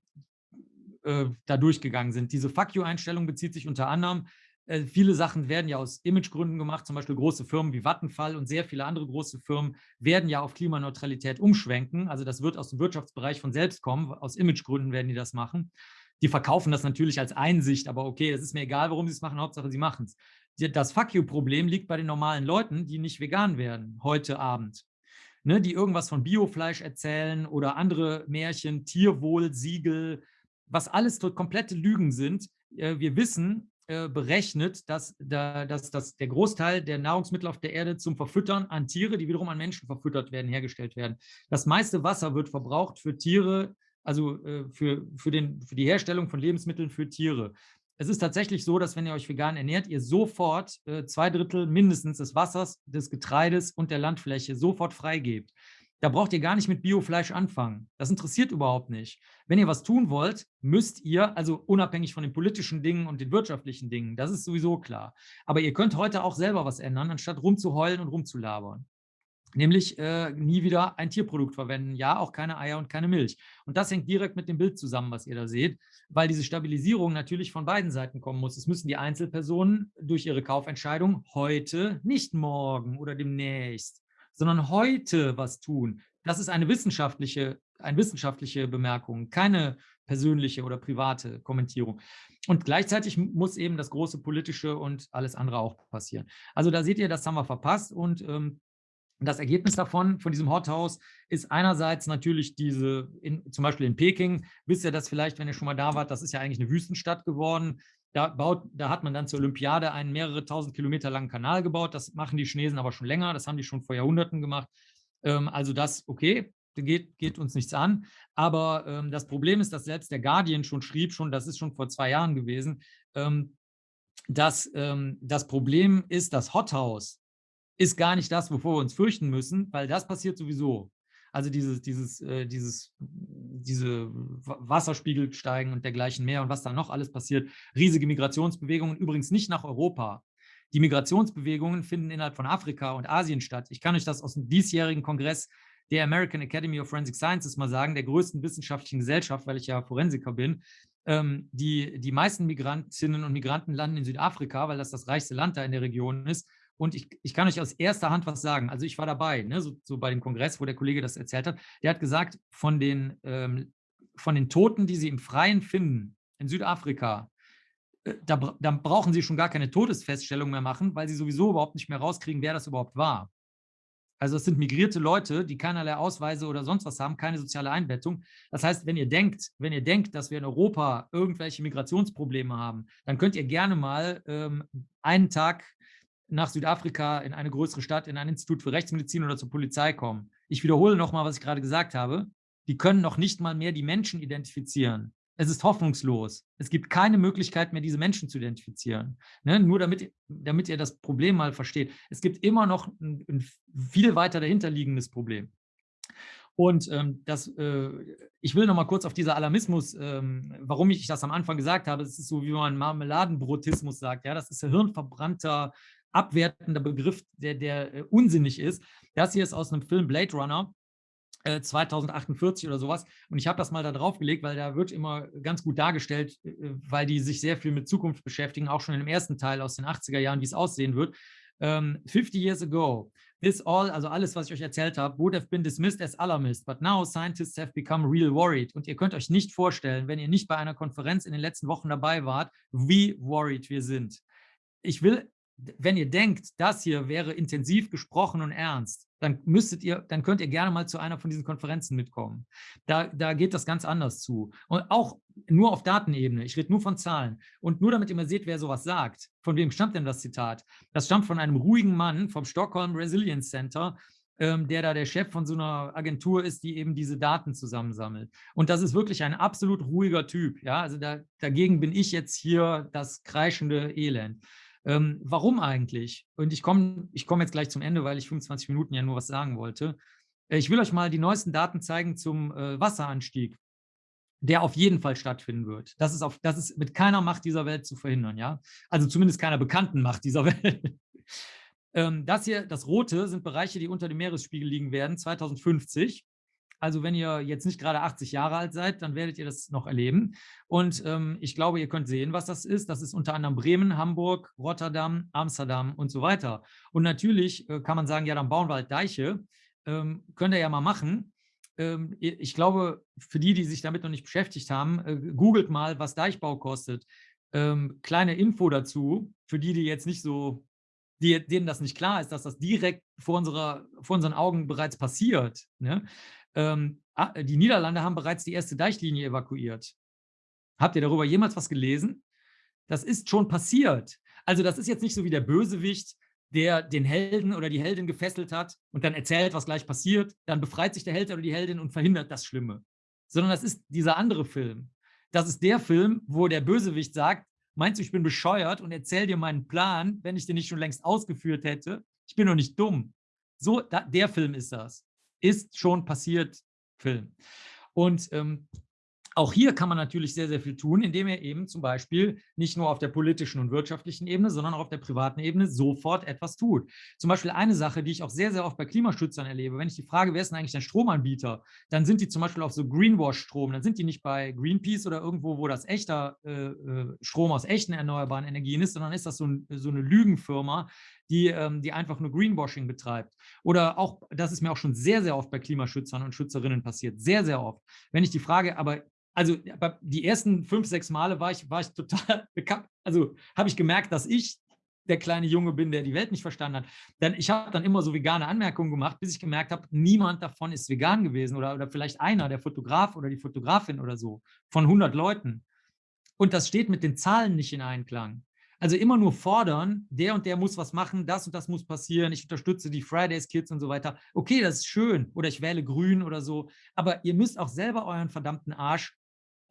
äh, da durchgegangen sind. Diese Fuck you-Einstellung bezieht sich unter anderem äh, viele Sachen werden ja aus Imagegründen gemacht, zum Beispiel große Firmen wie Vattenfall und sehr viele andere große Firmen werden ja auf Klimaneutralität umschwenken. Also das wird aus dem Wirtschaftsbereich von selbst kommen, aus Imagegründen werden die das machen. Die verkaufen das natürlich als Einsicht, aber okay, es ist mir egal, warum sie es machen, Hauptsache sie machen es. Das Fuck you-Problem liegt bei den normalen Leuten, die nicht vegan werden, heute Abend. Ne, die irgendwas von Biofleisch erzählen oder andere Märchen, Tierwohl, Siegel, was alles komplette Lügen sind. Äh, wir wissen, äh, berechnet, dass, da, dass, dass der Großteil der Nahrungsmittel auf der Erde zum Verfüttern an Tiere, die wiederum an Menschen verfüttert werden, hergestellt werden. Das meiste Wasser wird verbraucht für Tiere, also äh, für, für, den, für die Herstellung von Lebensmitteln für Tiere. Es ist tatsächlich so, dass wenn ihr euch vegan ernährt, ihr sofort äh, zwei Drittel mindestens des Wassers, des Getreides und der Landfläche sofort freigebt. Da braucht ihr gar nicht mit Biofleisch anfangen. Das interessiert überhaupt nicht. Wenn ihr was tun wollt, müsst ihr, also unabhängig von den politischen Dingen und den wirtschaftlichen Dingen, das ist sowieso klar. Aber ihr könnt heute auch selber was ändern, anstatt rumzuheulen und rumzulabern. Nämlich äh, nie wieder ein Tierprodukt verwenden. Ja, auch keine Eier und keine Milch. Und das hängt direkt mit dem Bild zusammen, was ihr da seht, weil diese Stabilisierung natürlich von beiden Seiten kommen muss. Es müssen die Einzelpersonen durch ihre Kaufentscheidung heute, nicht morgen oder demnächst, sondern heute was tun. Das ist eine wissenschaftliche, eine wissenschaftliche Bemerkung, keine persönliche oder private Kommentierung. Und gleichzeitig muss eben das große politische und alles andere auch passieren. Also da seht ihr, das haben wir verpasst und ähm, das Ergebnis davon, von diesem Hothouse, ist einerseits natürlich diese, in, zum Beispiel in Peking, wisst ihr das vielleicht, wenn ihr schon mal da wart, das ist ja eigentlich eine Wüstenstadt geworden. Da, baut, da hat man dann zur Olympiade einen mehrere tausend Kilometer langen Kanal gebaut. Das machen die Chinesen aber schon länger. Das haben die schon vor Jahrhunderten gemacht. Ähm, also das, okay, geht, geht uns nichts an. Aber ähm, das Problem ist, dass selbst der Guardian schon schrieb, schon, das ist schon vor zwei Jahren gewesen, ähm, dass ähm, das Problem ist, das Hothouse ist gar nicht das, wovor wir uns fürchten müssen, weil das passiert sowieso. Also dieses, dieses, äh, dieses, diese Wasserspiegel steigen und dergleichen mehr und was da noch alles passiert. Riesige Migrationsbewegungen, übrigens nicht nach Europa. Die Migrationsbewegungen finden innerhalb von Afrika und Asien statt. Ich kann euch das aus dem diesjährigen Kongress der American Academy of Forensic Sciences mal sagen, der größten wissenschaftlichen Gesellschaft, weil ich ja Forensiker bin. Ähm, die, die meisten Migrantinnen und Migranten landen in Südafrika, weil das das reichste Land da in der Region ist. Und ich, ich kann euch aus erster Hand was sagen. Also ich war dabei, ne, so, so bei dem Kongress, wo der Kollege das erzählt hat. Der hat gesagt, von den, ähm, von den Toten, die sie im Freien finden, in Südafrika, äh, da, da brauchen sie schon gar keine Todesfeststellung mehr machen, weil sie sowieso überhaupt nicht mehr rauskriegen, wer das überhaupt war. Also es sind migrierte Leute, die keinerlei Ausweise oder sonst was haben, keine soziale Einbettung. Das heißt, wenn ihr denkt, wenn ihr denkt, dass wir in Europa irgendwelche Migrationsprobleme haben, dann könnt ihr gerne mal ähm, einen Tag nach Südafrika in eine größere Stadt, in ein Institut für Rechtsmedizin oder zur Polizei kommen. Ich wiederhole nochmal, was ich gerade gesagt habe. Die können noch nicht mal mehr die Menschen identifizieren. Es ist hoffnungslos. Es gibt keine Möglichkeit mehr, diese Menschen zu identifizieren. Ne? Nur damit, damit ihr das Problem mal versteht. Es gibt immer noch ein, ein viel weiter dahinterliegendes Problem. Und ähm, das, äh, ich will noch mal kurz auf dieser Alarmismus, ähm, warum ich das am Anfang gesagt habe, es ist so, wie man Marmeladenbrotismus sagt, ja, das ist ein hirnverbrannter abwertender Begriff, der, der äh, unsinnig ist. Das hier ist aus einem Film Blade Runner, 2048 äh, oder sowas. Und ich habe das mal da drauf gelegt, weil da wird immer ganz gut dargestellt, äh, weil die sich sehr viel mit Zukunft beschäftigen, auch schon im ersten Teil aus den 80er Jahren, wie es aussehen wird. Ähm, 50 years ago, this all, also alles, was ich euch erzählt habe, would have been dismissed as alarmist, but now scientists have become real worried. Und ihr könnt euch nicht vorstellen, wenn ihr nicht bei einer Konferenz in den letzten Wochen dabei wart, wie worried wir sind. Ich will wenn ihr denkt, das hier wäre intensiv gesprochen und ernst, dann müsstet ihr, dann könnt ihr gerne mal zu einer von diesen Konferenzen mitkommen. Da, da geht das ganz anders zu. Und auch nur auf Datenebene. Ich rede nur von Zahlen. Und nur damit ihr mal seht, wer sowas sagt. Von wem stammt denn das Zitat? Das stammt von einem ruhigen Mann vom Stockholm Resilience Center, ähm, der da der Chef von so einer Agentur ist, die eben diese Daten zusammensammelt. Und das ist wirklich ein absolut ruhiger Typ. Ja, also da, dagegen bin ich jetzt hier das kreischende Elend. Ähm, warum eigentlich? Und ich komme ich komm jetzt gleich zum Ende, weil ich 25 Minuten ja nur was sagen wollte. Äh, ich will euch mal die neuesten Daten zeigen zum äh, Wasseranstieg, der auf jeden Fall stattfinden wird. Das ist, auf, das ist mit keiner Macht dieser Welt zu verhindern. ja. Also zumindest keiner bekannten Macht dieser Welt. ähm, das hier, das Rote, sind Bereiche, die unter dem Meeresspiegel liegen werden, 2050. Also wenn ihr jetzt nicht gerade 80 Jahre alt seid, dann werdet ihr das noch erleben. Und ähm, ich glaube, ihr könnt sehen, was das ist. Das ist unter anderem Bremen, Hamburg, Rotterdam, Amsterdam und so weiter. Und natürlich äh, kann man sagen, ja, dann bauen wir halt Deiche. Ähm, könnt ihr ja mal machen. Ähm, ich glaube, für die, die sich damit noch nicht beschäftigt haben, äh, googelt mal, was Deichbau kostet. Ähm, kleine Info dazu, für die, die jetzt nicht so die, denen das nicht klar ist, dass das direkt vor, unserer, vor unseren Augen bereits passiert. Ne? Ähm, ah, die Niederlande haben bereits die erste Deichlinie evakuiert. Habt ihr darüber jemals was gelesen? Das ist schon passiert. Also das ist jetzt nicht so wie der Bösewicht, der den Helden oder die Heldin gefesselt hat und dann erzählt, was gleich passiert, dann befreit sich der Held oder die Heldin und verhindert das Schlimme. Sondern das ist dieser andere Film. Das ist der Film, wo der Bösewicht sagt, meinst du, ich bin bescheuert und erzähl dir meinen Plan, wenn ich den nicht schon längst ausgeführt hätte? Ich bin doch nicht dumm. So, da, der Film ist das ist schon passiert Film. Und ähm, auch hier kann man natürlich sehr, sehr viel tun, indem er eben zum Beispiel nicht nur auf der politischen und wirtschaftlichen Ebene, sondern auch auf der privaten Ebene sofort etwas tut. Zum Beispiel eine Sache, die ich auch sehr, sehr oft bei Klimaschützern erlebe, wenn ich die Frage, wer ist denn eigentlich ein Stromanbieter, dann sind die zum Beispiel auf so Greenwash-Strom, dann sind die nicht bei Greenpeace oder irgendwo, wo das echter äh, äh Strom aus echten erneuerbaren Energien ist, sondern ist das so, ein, so eine Lügenfirma, die, ähm, die einfach nur Greenwashing betreibt. Oder auch, das ist mir auch schon sehr, sehr oft bei Klimaschützern und Schützerinnen passiert, sehr, sehr oft. Wenn ich die Frage, aber also die ersten fünf, sechs Male war ich, war ich total bekannt, also habe ich gemerkt, dass ich der kleine Junge bin, der die Welt nicht verstanden hat. Denn ich habe dann immer so vegane Anmerkungen gemacht, bis ich gemerkt habe, niemand davon ist vegan gewesen oder, oder vielleicht einer, der Fotograf oder die Fotografin oder so, von 100 Leuten. Und das steht mit den Zahlen nicht in Einklang. Also immer nur fordern, der und der muss was machen, das und das muss passieren, ich unterstütze die Fridays Kids und so weiter. Okay, das ist schön oder ich wähle grün oder so, aber ihr müsst auch selber euren verdammten Arsch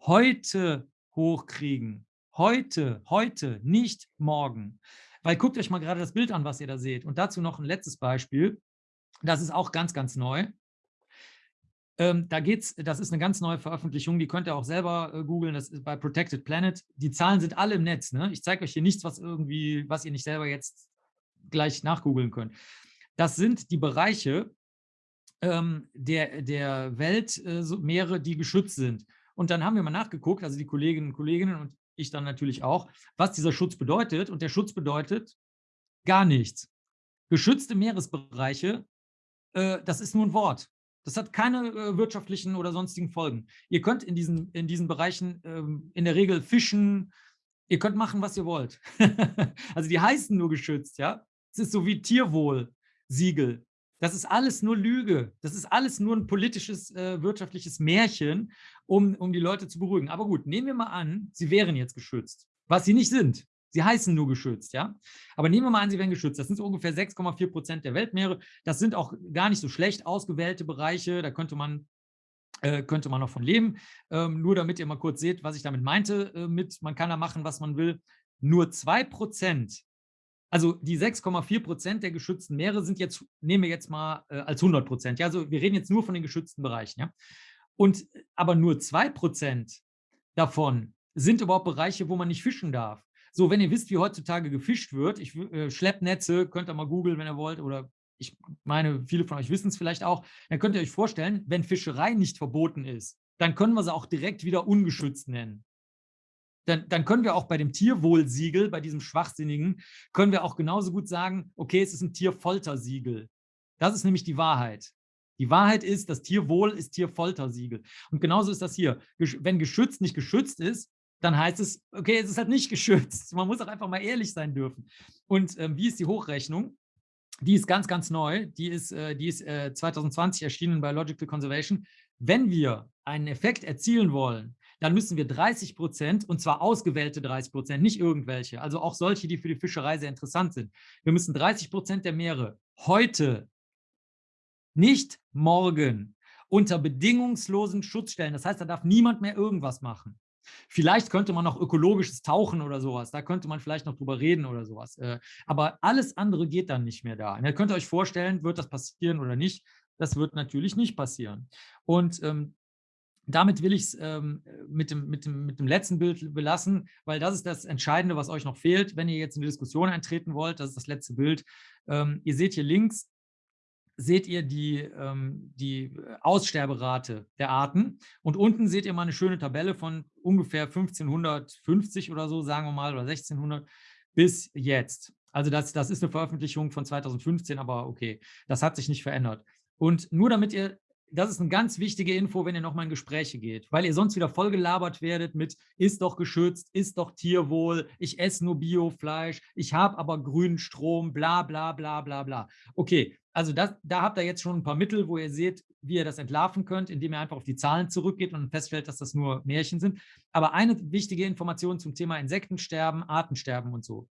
heute hochkriegen. Heute, heute, nicht morgen. Weil guckt euch mal gerade das Bild an, was ihr da seht. Und dazu noch ein letztes Beispiel. Das ist auch ganz, ganz neu. Ähm, da geht's, das ist eine ganz neue Veröffentlichung, die könnt ihr auch selber äh, googeln, das ist bei Protected Planet. Die Zahlen sind alle im Netz. Ne? Ich zeige euch hier nichts, was irgendwie, was ihr nicht selber jetzt gleich nachgoogeln könnt. Das sind die Bereiche ähm, der, der Weltmeere, äh, die geschützt sind. Und dann haben wir mal nachgeguckt, also die Kolleginnen und Kollegen und ich dann natürlich auch, was dieser Schutz bedeutet. Und der Schutz bedeutet gar nichts. Geschützte Meeresbereiche, äh, das ist nur ein Wort. Das hat keine äh, wirtschaftlichen oder sonstigen Folgen. Ihr könnt in diesen, in diesen Bereichen ähm, in der Regel fischen, ihr könnt machen, was ihr wollt. also die heißen nur geschützt, ja. Es ist so wie Tierwohl-Siegel. Das ist alles nur Lüge. Das ist alles nur ein politisches, äh, wirtschaftliches Märchen, um, um die Leute zu beruhigen. Aber gut, nehmen wir mal an, sie wären jetzt geschützt, was sie nicht sind. Sie heißen nur geschützt, ja. Aber nehmen wir mal an, sie werden geschützt. Das sind so ungefähr 6,4 Prozent der Weltmeere. Das sind auch gar nicht so schlecht ausgewählte Bereiche. Da könnte man äh, könnte man noch von leben. Ähm, nur damit ihr mal kurz seht, was ich damit meinte, äh, mit man kann da machen, was man will. Nur 2 Prozent, also die 6,4 Prozent der geschützten Meere sind jetzt, nehmen wir jetzt mal äh, als 100 Prozent. Ja, also wir reden jetzt nur von den geschützten Bereichen. Ja? Und aber nur 2 Prozent davon sind überhaupt Bereiche, wo man nicht fischen darf. So, wenn ihr wisst, wie heutzutage gefischt wird, ich äh, Schleppnetze, könnt ihr mal googeln, wenn ihr wollt, oder ich meine, viele von euch wissen es vielleicht auch, dann könnt ihr euch vorstellen, wenn Fischerei nicht verboten ist, dann können wir sie auch direkt wieder ungeschützt nennen. Dann, dann können wir auch bei dem Tierwohlsiegel, bei diesem Schwachsinnigen, können wir auch genauso gut sagen, okay, es ist ein Tierfoltersiegel. Das ist nämlich die Wahrheit. Die Wahrheit ist, das Tierwohl ist Tierfoltersiegel. Und genauso ist das hier. Wenn geschützt nicht geschützt ist, dann heißt es, okay, es ist halt nicht geschützt. Man muss auch einfach mal ehrlich sein dürfen. Und ähm, wie ist die Hochrechnung? Die ist ganz, ganz neu. Die ist, äh, die ist äh, 2020 erschienen bei Logical Conservation. Wenn wir einen Effekt erzielen wollen, dann müssen wir 30 Prozent, und zwar ausgewählte 30 Prozent, nicht irgendwelche, also auch solche, die für die Fischerei sehr interessant sind. Wir müssen 30 Prozent der Meere heute nicht morgen, unter bedingungslosen Schutzstellen. Das heißt, da darf niemand mehr irgendwas machen. Vielleicht könnte man noch ökologisches Tauchen oder sowas, da könnte man vielleicht noch drüber reden oder sowas. Äh, aber alles andere geht dann nicht mehr da. Und ihr könnt euch vorstellen, wird das passieren oder nicht? Das wird natürlich nicht passieren. Und ähm, damit will ich es ähm, mit, dem, mit, dem, mit dem letzten Bild belassen, weil das ist das Entscheidende, was euch noch fehlt, wenn ihr jetzt in die Diskussion eintreten wollt. Das ist das letzte Bild. Ähm, ihr seht hier links seht ihr die, ähm, die Aussterberate der Arten und unten seht ihr mal eine schöne Tabelle von ungefähr 1550 oder so, sagen wir mal, oder 1600 bis jetzt. Also das, das ist eine Veröffentlichung von 2015, aber okay, das hat sich nicht verändert. Und nur damit ihr das ist eine ganz wichtige Info, wenn ihr nochmal in Gespräche geht, weil ihr sonst wieder vollgelabert werdet mit, ist doch geschützt, ist doch Tierwohl, ich esse nur Biofleisch, ich habe aber grünen Strom, bla bla bla bla bla. Okay, also das, da habt ihr jetzt schon ein paar Mittel, wo ihr seht, wie ihr das entlarven könnt, indem ihr einfach auf die Zahlen zurückgeht und feststellt, dass das nur Märchen sind. Aber eine wichtige Information zum Thema Insektensterben, Artensterben und so.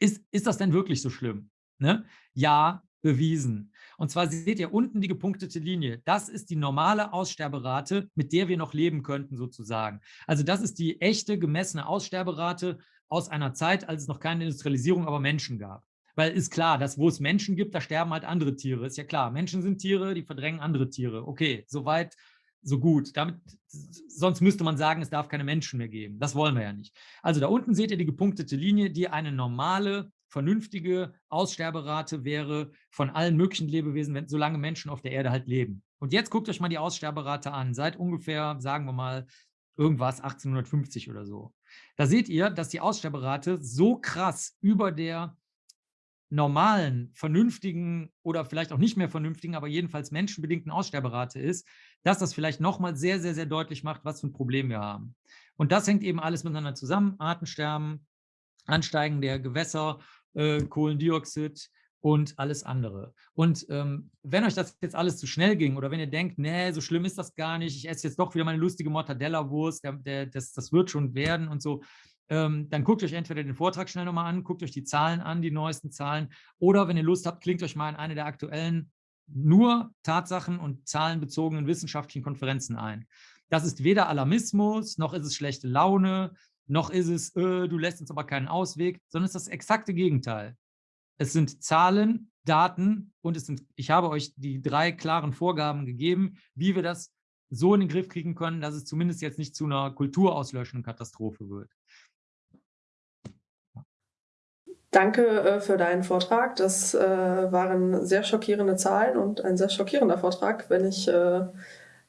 Ist, ist das denn wirklich so schlimm? Ne? Ja, bewiesen. Und zwar seht ihr unten die gepunktete Linie. Das ist die normale Aussterberate, mit der wir noch leben könnten sozusagen. Also das ist die echte gemessene Aussterberate aus einer Zeit, als es noch keine Industrialisierung, aber Menschen gab. Weil ist klar, dass wo es Menschen gibt, da sterben halt andere Tiere. Ist ja klar, Menschen sind Tiere, die verdrängen andere Tiere. Okay, soweit, so gut. Damit, sonst müsste man sagen, es darf keine Menschen mehr geben. Das wollen wir ja nicht. Also da unten seht ihr die gepunktete Linie, die eine normale vernünftige Aussterberate wäre von allen möglichen Lebewesen, wenn, solange Menschen auf der Erde halt leben. Und jetzt guckt euch mal die Aussterberate an, seit ungefähr, sagen wir mal, irgendwas 1850 oder so. Da seht ihr, dass die Aussterberate so krass über der normalen, vernünftigen oder vielleicht auch nicht mehr vernünftigen, aber jedenfalls menschenbedingten Aussterberate ist, dass das vielleicht nochmal sehr, sehr, sehr deutlich macht, was für ein Problem wir haben. Und das hängt eben alles miteinander zusammen. Artensterben, Ansteigen der Gewässer, äh, Kohlendioxid und alles andere. Und ähm, wenn euch das jetzt alles zu schnell ging oder wenn ihr denkt, nee, so schlimm ist das gar nicht, ich esse jetzt doch wieder meine lustige Mortadella-Wurst, das, das wird schon werden und so, ähm, dann guckt euch entweder den Vortrag schnell nochmal an, guckt euch die Zahlen an, die neuesten Zahlen, oder wenn ihr Lust habt, klingt euch mal in eine der aktuellen nur Tatsachen und zahlenbezogenen wissenschaftlichen Konferenzen ein. Das ist weder Alarmismus, noch ist es schlechte Laune, noch ist es, äh, du lässt uns aber keinen Ausweg, sondern es ist das exakte Gegenteil. Es sind Zahlen, Daten und es sind, ich habe euch die drei klaren Vorgaben gegeben, wie wir das so in den Griff kriegen können, dass es zumindest jetzt nicht zu einer kulturauslöschenden Katastrophe wird. Danke äh, für deinen Vortrag. Das äh, waren sehr schockierende Zahlen und ein sehr schockierender Vortrag, wenn ich äh,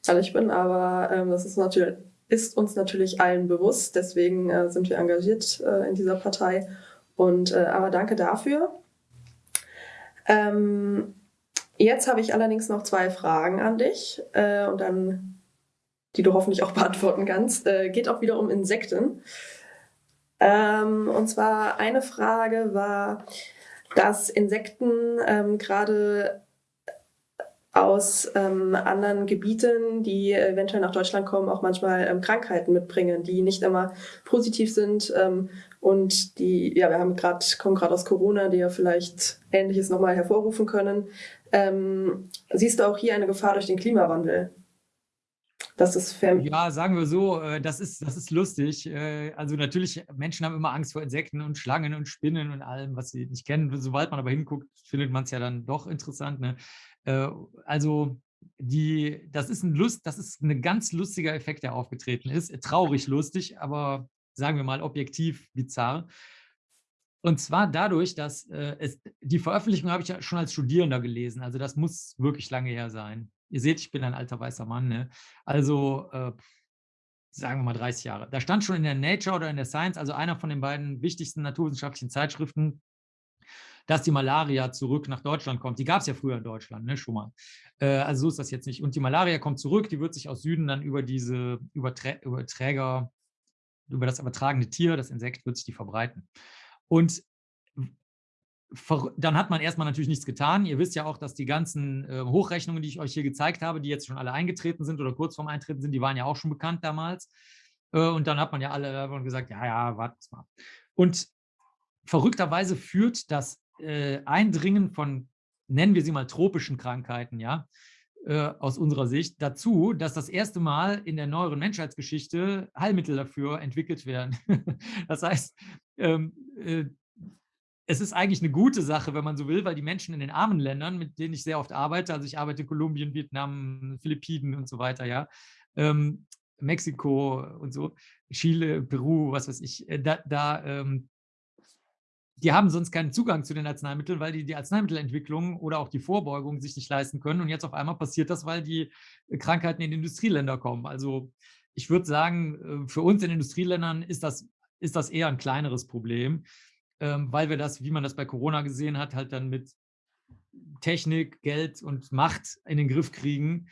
ehrlich bin. Aber ähm, das ist natürlich ist uns natürlich allen bewusst. Deswegen äh, sind wir engagiert äh, in dieser Partei. Und äh, aber danke dafür. Ähm, jetzt habe ich allerdings noch zwei Fragen an dich äh, und dann, die du hoffentlich auch beantworten kannst. Äh, geht auch wieder um Insekten. Ähm, und zwar eine Frage war, dass Insekten ähm, gerade aus ähm, anderen Gebieten, die eventuell nach Deutschland kommen, auch manchmal ähm, Krankheiten mitbringen, die nicht immer positiv sind ähm, und die, ja, wir haben gerade kommen gerade aus Corona, die ja vielleicht Ähnliches nochmal hervorrufen können. Ähm, siehst du auch hier eine Gefahr durch den Klimawandel? Das ist ja, sagen wir so, äh, das ist, das ist lustig. Äh, also natürlich, Menschen haben immer Angst vor Insekten und Schlangen und Spinnen und allem, was sie nicht kennen. Sobald man aber hinguckt, findet man es ja dann doch interessant. Ne? Äh, also die, das ist ein Lust, das ist ein ganz lustiger Effekt, der aufgetreten ist. Traurig lustig, aber sagen wir mal objektiv bizarr. Und zwar dadurch, dass äh, es, die Veröffentlichung habe ich ja schon als Studierender gelesen. Also das muss wirklich lange her sein. Ihr seht, ich bin ein alter weißer Mann. Ne? Also äh, sagen wir mal 30 Jahre. Da stand schon in der Nature oder in der Science, also einer von den beiden wichtigsten naturwissenschaftlichen Zeitschriften, dass die Malaria zurück nach Deutschland kommt. Die gab es ja früher in Deutschland, ne, schon mal. Äh, also so ist das jetzt nicht. Und die Malaria kommt zurück, die wird sich aus Süden dann über diese Überträ Überträger, über das übertragene Tier, das Insekt, wird sich die verbreiten. Und dann hat man erstmal natürlich nichts getan. Ihr wisst ja auch, dass die ganzen äh, Hochrechnungen, die ich euch hier gezeigt habe, die jetzt schon alle eingetreten sind oder kurz vorm Eintreten sind, die waren ja auch schon bekannt damals. Äh, und dann hat man ja alle gesagt, ja, ja, wartet mal. Und verrückterweise führt das äh, Eindringen von nennen wir sie mal tropischen Krankheiten, ja, äh, aus unserer Sicht, dazu, dass das erste Mal in der neueren Menschheitsgeschichte Heilmittel dafür entwickelt werden. das heißt, ähm, äh, es ist eigentlich eine gute Sache, wenn man so will, weil die Menschen in den armen Ländern, mit denen ich sehr oft arbeite, also ich arbeite in Kolumbien, Vietnam, Philippinen und so weiter, ja, ähm, Mexiko und so, Chile, Peru, was weiß ich, äh, da, da ähm, die haben sonst keinen Zugang zu den Arzneimitteln, weil die die Arzneimittelentwicklung oder auch die Vorbeugung sich nicht leisten können. Und jetzt auf einmal passiert das, weil die Krankheiten in Industrieländer kommen. Also ich würde sagen, äh, für uns in Industrieländern ist das, ist das eher ein kleineres Problem, ähm, weil wir das, wie man das bei Corona gesehen hat, halt dann mit Technik, Geld und Macht in den Griff kriegen.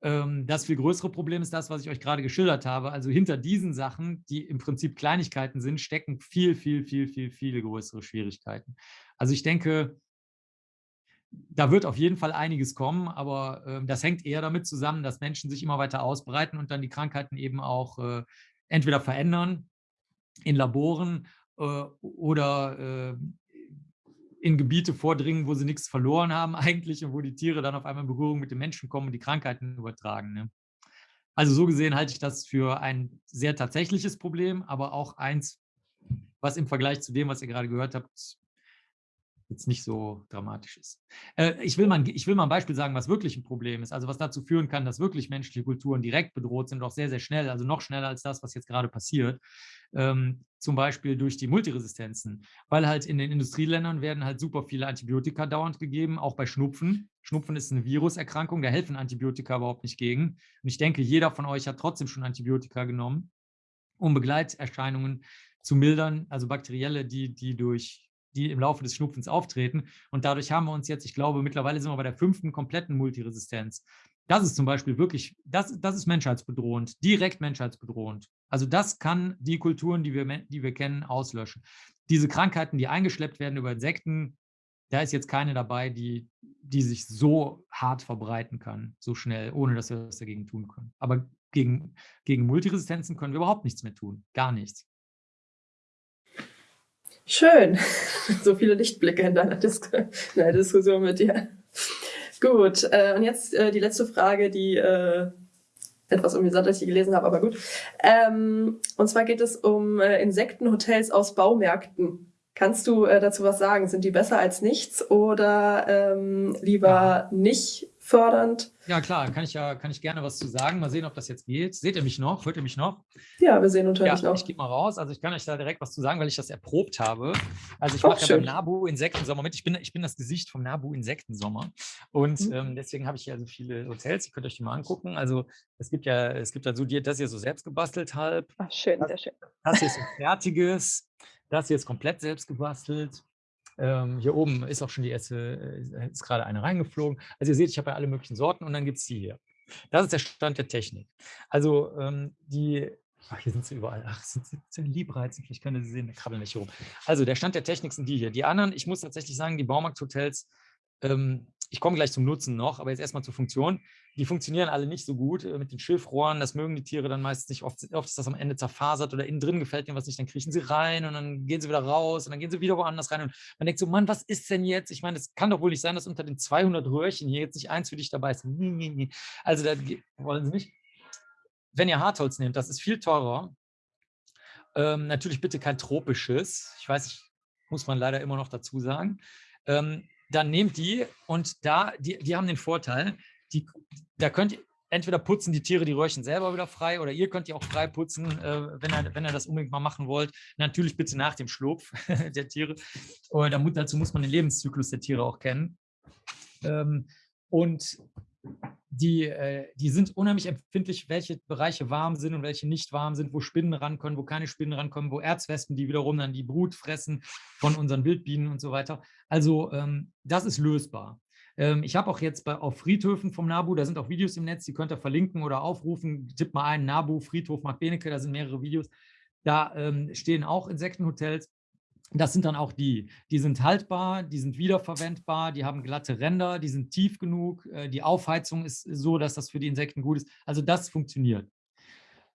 Ähm, das viel größere Problem ist das, was ich euch gerade geschildert habe. Also hinter diesen Sachen, die im Prinzip Kleinigkeiten sind, stecken viel, viel, viel, viel, viele größere Schwierigkeiten. Also ich denke, da wird auf jeden Fall einiges kommen, aber äh, das hängt eher damit zusammen, dass Menschen sich immer weiter ausbreiten und dann die Krankheiten eben auch äh, entweder verändern in Laboren äh, oder äh, in Gebiete vordringen, wo sie nichts verloren haben eigentlich und wo die Tiere dann auf einmal in Berührung mit den Menschen kommen und die Krankheiten übertragen. Ne? Also so gesehen halte ich das für ein sehr tatsächliches Problem, aber auch eins, was im Vergleich zu dem, was ihr gerade gehört habt, jetzt nicht so dramatisch ist. Äh, ich, will mal, ich will mal ein Beispiel sagen, was wirklich ein Problem ist, also was dazu führen kann, dass wirklich menschliche Kulturen direkt bedroht sind, auch sehr, sehr schnell, also noch schneller als das, was jetzt gerade passiert. Ähm, zum Beispiel durch die Multiresistenzen, weil halt in den Industrieländern werden halt super viele Antibiotika dauernd gegeben, auch bei Schnupfen. Schnupfen ist eine Viruserkrankung, da helfen Antibiotika überhaupt nicht gegen. Und ich denke, jeder von euch hat trotzdem schon Antibiotika genommen, um Begleiterscheinungen zu mildern, also bakterielle, die, die durch die im Laufe des Schnupfens auftreten. Und dadurch haben wir uns jetzt, ich glaube, mittlerweile sind wir bei der fünften kompletten Multiresistenz. Das ist zum Beispiel wirklich, das, das ist menschheitsbedrohend, direkt menschheitsbedrohend. Also das kann die Kulturen, die wir, die wir kennen, auslöschen. Diese Krankheiten, die eingeschleppt werden über Insekten, da ist jetzt keine dabei, die, die sich so hart verbreiten kann, so schnell, ohne dass wir was dagegen tun können. Aber gegen, gegen Multiresistenzen können wir überhaupt nichts mehr tun, gar nichts. Schön. so viele Lichtblicke in deiner, Dis in deiner Diskussion mit dir. Gut, äh, und jetzt äh, die letzte Frage, die äh, etwas amüsant, dass ich gelesen habe, aber gut. Ähm, und zwar geht es um äh, Insektenhotels aus Baumärkten. Kannst du äh, dazu was sagen? Sind die besser als nichts oder ähm, lieber ja. nicht fördernd. Ja, klar, kann ich ja kann ich gerne was zu sagen. Mal sehen, ob das jetzt geht. Seht ihr mich noch? Hört ihr mich noch? Ja, wir sehen hören ja, noch. Ich gehe mal raus. Also ich kann euch da direkt was zu sagen, weil ich das erprobt habe. Also ich mache ja beim Nabu Insektensommer mit. Ich bin, ich bin das Gesicht vom Nabu Insektensommer. Und mhm. ähm, deswegen habe ich hier also viele Hotels. Ihr könnt euch die mal angucken. Also es gibt ja, es gibt also die, das hier so selbst gebastelt halb. Ach, schön, das, sehr schön. Das hier ist ein fertiges. Das hier ist komplett selbst gebastelt. Ähm, hier oben ist auch schon die erste, äh, ist gerade eine reingeflogen. Also ihr seht, ich habe ja alle möglichen Sorten und dann gibt es die hier. Das ist der Stand der Technik. Also ähm, die, ach, hier sind sie überall. Ach, sind sie Liebreizen, vielleicht können Sie sehen, da krabbeln nicht rum. Also der Stand der Technik sind die hier. Die anderen, ich muss tatsächlich sagen, die Baumarkthotels, ähm, ich komme gleich zum Nutzen noch, aber jetzt erstmal zur Funktion. Die funktionieren alle nicht so gut äh, mit den Schilfrohren. Das mögen die Tiere dann meistens nicht. Oft, oft ist das am Ende zerfasert oder innen drin gefällt ihnen was nicht. Dann kriechen sie rein und dann gehen sie wieder raus und dann gehen sie wieder woanders rein. Und man denkt so, Mann, was ist denn jetzt? Ich meine, es kann doch wohl nicht sein, dass unter den 200 Röhrchen hier jetzt nicht eins für dich dabei ist. Also da wollen sie nicht. Wenn ihr Hartholz nehmt, das ist viel teurer. Ähm, natürlich bitte kein tropisches. Ich weiß, muss man leider immer noch dazu sagen. Ähm, dann nehmt die und da, die, die haben den Vorteil, die, da könnt ihr, entweder putzen die Tiere die Röhrchen selber wieder frei oder ihr könnt die auch frei putzen, äh, wenn, ihr, wenn ihr das unbedingt mal machen wollt. Natürlich bitte nach dem Schlupf der Tiere. Und dazu muss man den Lebenszyklus der Tiere auch kennen. Ähm, und die, äh, die sind unheimlich empfindlich, welche Bereiche warm sind und welche nicht warm sind, wo Spinnen rankommen, wo keine Spinnen rankommen, wo Erzwespen, die wiederum dann die Brut fressen von unseren Wildbienen und so weiter. Also ähm, das ist lösbar. Ähm, ich habe auch jetzt bei, auf Friedhöfen vom NABU, da sind auch Videos im Netz, die könnt ihr verlinken oder aufrufen. Tippt mal ein, NABU, Friedhof Mark Benecke, da sind mehrere Videos. Da ähm, stehen auch Insektenhotels. Das sind dann auch die, die sind haltbar, die sind wiederverwendbar, die haben glatte Ränder, die sind tief genug, äh, die Aufheizung ist so, dass das für die Insekten gut ist. Also das funktioniert.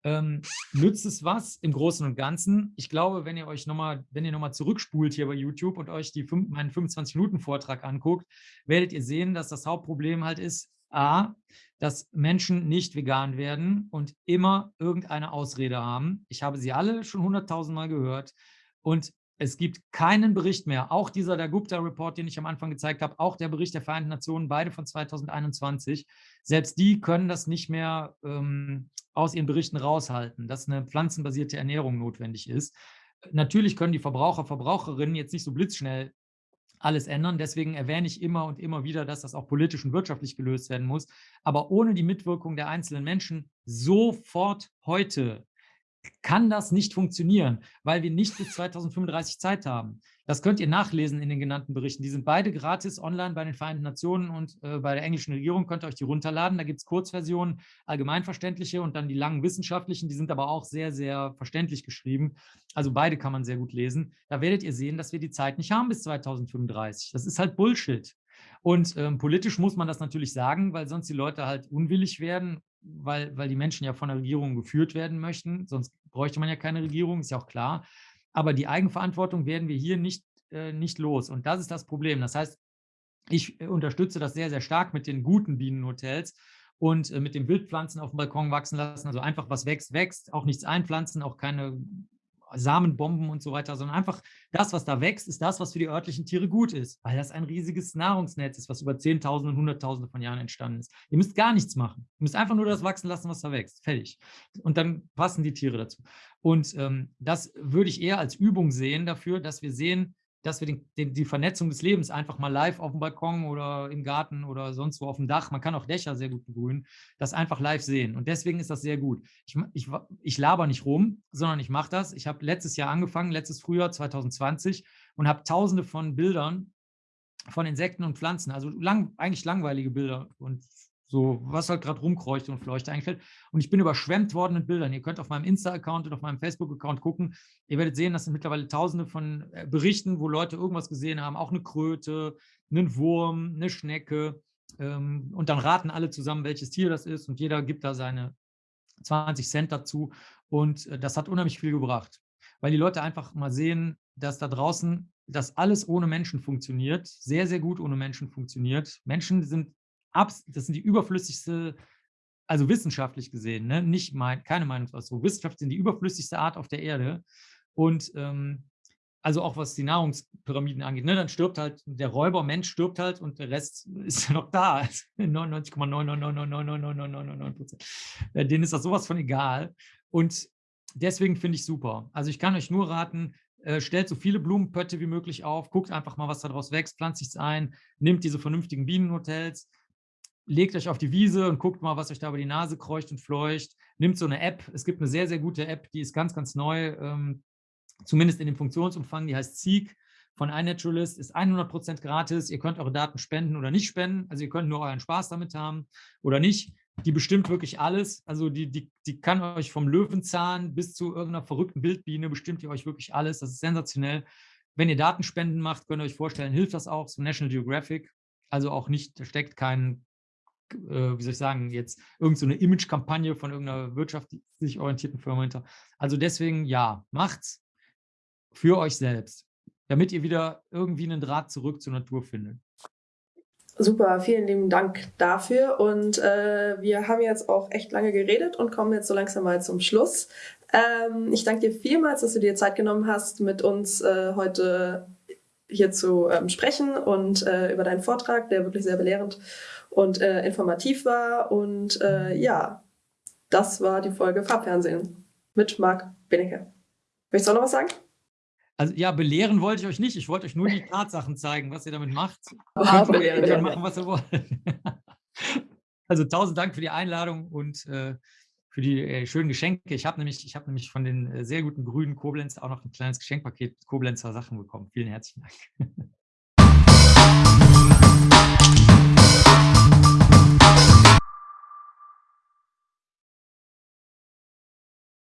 Ähm, nützt es was im Großen und Ganzen? Ich glaube, wenn ihr euch nochmal, wenn ihr nochmal zurückspult hier bei YouTube und euch die fünf, meinen 25-Minuten-Vortrag anguckt, werdet ihr sehen, dass das Hauptproblem halt ist, A, dass Menschen nicht vegan werden und immer irgendeine Ausrede haben. Ich habe sie alle schon hunderttausend Mal gehört. Und es gibt keinen Bericht mehr, auch dieser der Gupta-Report, den ich am Anfang gezeigt habe, auch der Bericht der Vereinten Nationen, beide von 2021. Selbst die können das nicht mehr ähm, aus ihren Berichten raushalten, dass eine pflanzenbasierte Ernährung notwendig ist. Natürlich können die Verbraucher, Verbraucherinnen jetzt nicht so blitzschnell alles ändern. Deswegen erwähne ich immer und immer wieder, dass das auch politisch und wirtschaftlich gelöst werden muss. Aber ohne die Mitwirkung der einzelnen Menschen sofort heute kann das nicht funktionieren, weil wir nicht bis 2035 Zeit haben. Das könnt ihr nachlesen in den genannten Berichten. Die sind beide gratis online bei den Vereinten Nationen und äh, bei der englischen Regierung könnt ihr euch die runterladen. Da gibt es Kurzversionen, allgemeinverständliche und dann die langen wissenschaftlichen. Die sind aber auch sehr, sehr verständlich geschrieben. Also beide kann man sehr gut lesen. Da werdet ihr sehen, dass wir die Zeit nicht haben bis 2035. Das ist halt Bullshit. Und ähm, politisch muss man das natürlich sagen, weil sonst die Leute halt unwillig werden weil, weil die Menschen ja von der Regierung geführt werden möchten. Sonst bräuchte man ja keine Regierung, ist ja auch klar. Aber die Eigenverantwortung werden wir hier nicht, äh, nicht los. Und das ist das Problem. Das heißt, ich äh, unterstütze das sehr, sehr stark mit den guten Bienenhotels und äh, mit den Wildpflanzen auf dem Balkon wachsen lassen. Also einfach was wächst, wächst. Auch nichts einpflanzen, auch keine Samenbomben und so weiter, sondern einfach das, was da wächst, ist das, was für die örtlichen Tiere gut ist, weil das ein riesiges Nahrungsnetz ist, was über Zehntausende und Hunderttausende von Jahren entstanden ist. Ihr müsst gar nichts machen. Ihr müsst einfach nur das wachsen lassen, was da wächst. Fertig. Und dann passen die Tiere dazu. Und ähm, das würde ich eher als Übung sehen dafür, dass wir sehen, dass wir den, den, die Vernetzung des Lebens einfach mal live auf dem Balkon oder im Garten oder sonst wo auf dem Dach, man kann auch Dächer sehr gut begrünen, das einfach live sehen. Und deswegen ist das sehr gut. Ich, ich, ich laber nicht rum, sondern ich mache das. Ich habe letztes Jahr angefangen, letztes Frühjahr 2020 und habe tausende von Bildern von Insekten und Pflanzen, also lang, eigentlich langweilige Bilder und so was halt gerade rumkreucht und fleucht einfällt. Und ich bin überschwemmt worden mit Bildern. Ihr könnt auf meinem Insta-Account und auf meinem Facebook-Account gucken. Ihr werdet sehen, das sind mittlerweile tausende von äh, Berichten, wo Leute irgendwas gesehen haben, auch eine Kröte, einen Wurm, eine Schnecke. Ähm, und dann raten alle zusammen, welches Tier das ist und jeder gibt da seine 20 Cent dazu. Und äh, das hat unheimlich viel gebracht, weil die Leute einfach mal sehen, dass da draußen das alles ohne Menschen funktioniert, sehr, sehr gut ohne Menschen funktioniert. Menschen sind das sind die überflüssigste, also wissenschaftlich gesehen, ne? nicht mein, keine Meinungsausdruck, Wissenschaft sind die überflüssigste Art auf der Erde und ähm, also auch was die Nahrungspyramiden angeht, ne? dann stirbt halt der Räuber, Mensch stirbt halt und der Rest ist ja noch da, 99,999999999 Prozent. Denen ist das sowas von egal und deswegen finde ich super. Also ich kann euch nur raten, äh, stellt so viele Blumenpötte wie möglich auf, guckt einfach mal, was daraus wächst, pflanzt sich ein, nimmt diese vernünftigen Bienenhotels, legt euch auf die Wiese und guckt mal, was euch da über die Nase kreucht und fleucht. Nimmt so eine App. Es gibt eine sehr, sehr gute App, die ist ganz, ganz neu, ähm, zumindest in dem Funktionsumfang. Die heißt Seek von iNaturalist, ist 100% gratis. Ihr könnt eure Daten spenden oder nicht spenden. Also ihr könnt nur euren Spaß damit haben oder nicht. Die bestimmt wirklich alles. Also die, die, die kann euch vom Löwenzahn bis zu irgendeiner verrückten Wildbiene bestimmt ihr euch wirklich alles. Das ist sensationell. Wenn ihr Datenspenden macht, könnt ihr euch vorstellen, hilft das auch, so National Geographic. Also auch nicht, da steckt kein äh, wie soll ich sagen, jetzt irgendeine so Image-Kampagne von irgendeiner wirtschaftlich orientierten Firma hinter. Also deswegen, ja, macht's für euch selbst, damit ihr wieder irgendwie einen Draht zurück zur Natur findet. Super, vielen lieben Dank dafür. Und äh, wir haben jetzt auch echt lange geredet und kommen jetzt so langsam mal zum Schluss. Ähm, ich danke dir vielmals, dass du dir Zeit genommen hast, mit uns äh, heute hier zu ähm, sprechen und äh, über deinen Vortrag, der wirklich sehr belehrend und äh, informativ war. Und äh, ja, das war die Folge Farbfernsehen mit Marc Benecke. Möchtest du auch noch was sagen? Also ja, belehren wollte ich euch nicht. Ich wollte euch nur die Tatsachen zeigen, was ihr damit macht. Ah, belehren, ja. machen, was ihr wollt. also tausend Dank für die Einladung und äh, für die äh, schönen Geschenke. Ich habe nämlich, hab nämlich von den äh, sehr guten grünen Koblenz auch noch ein kleines Geschenkpaket Koblenzer Sachen bekommen. Vielen herzlichen Dank.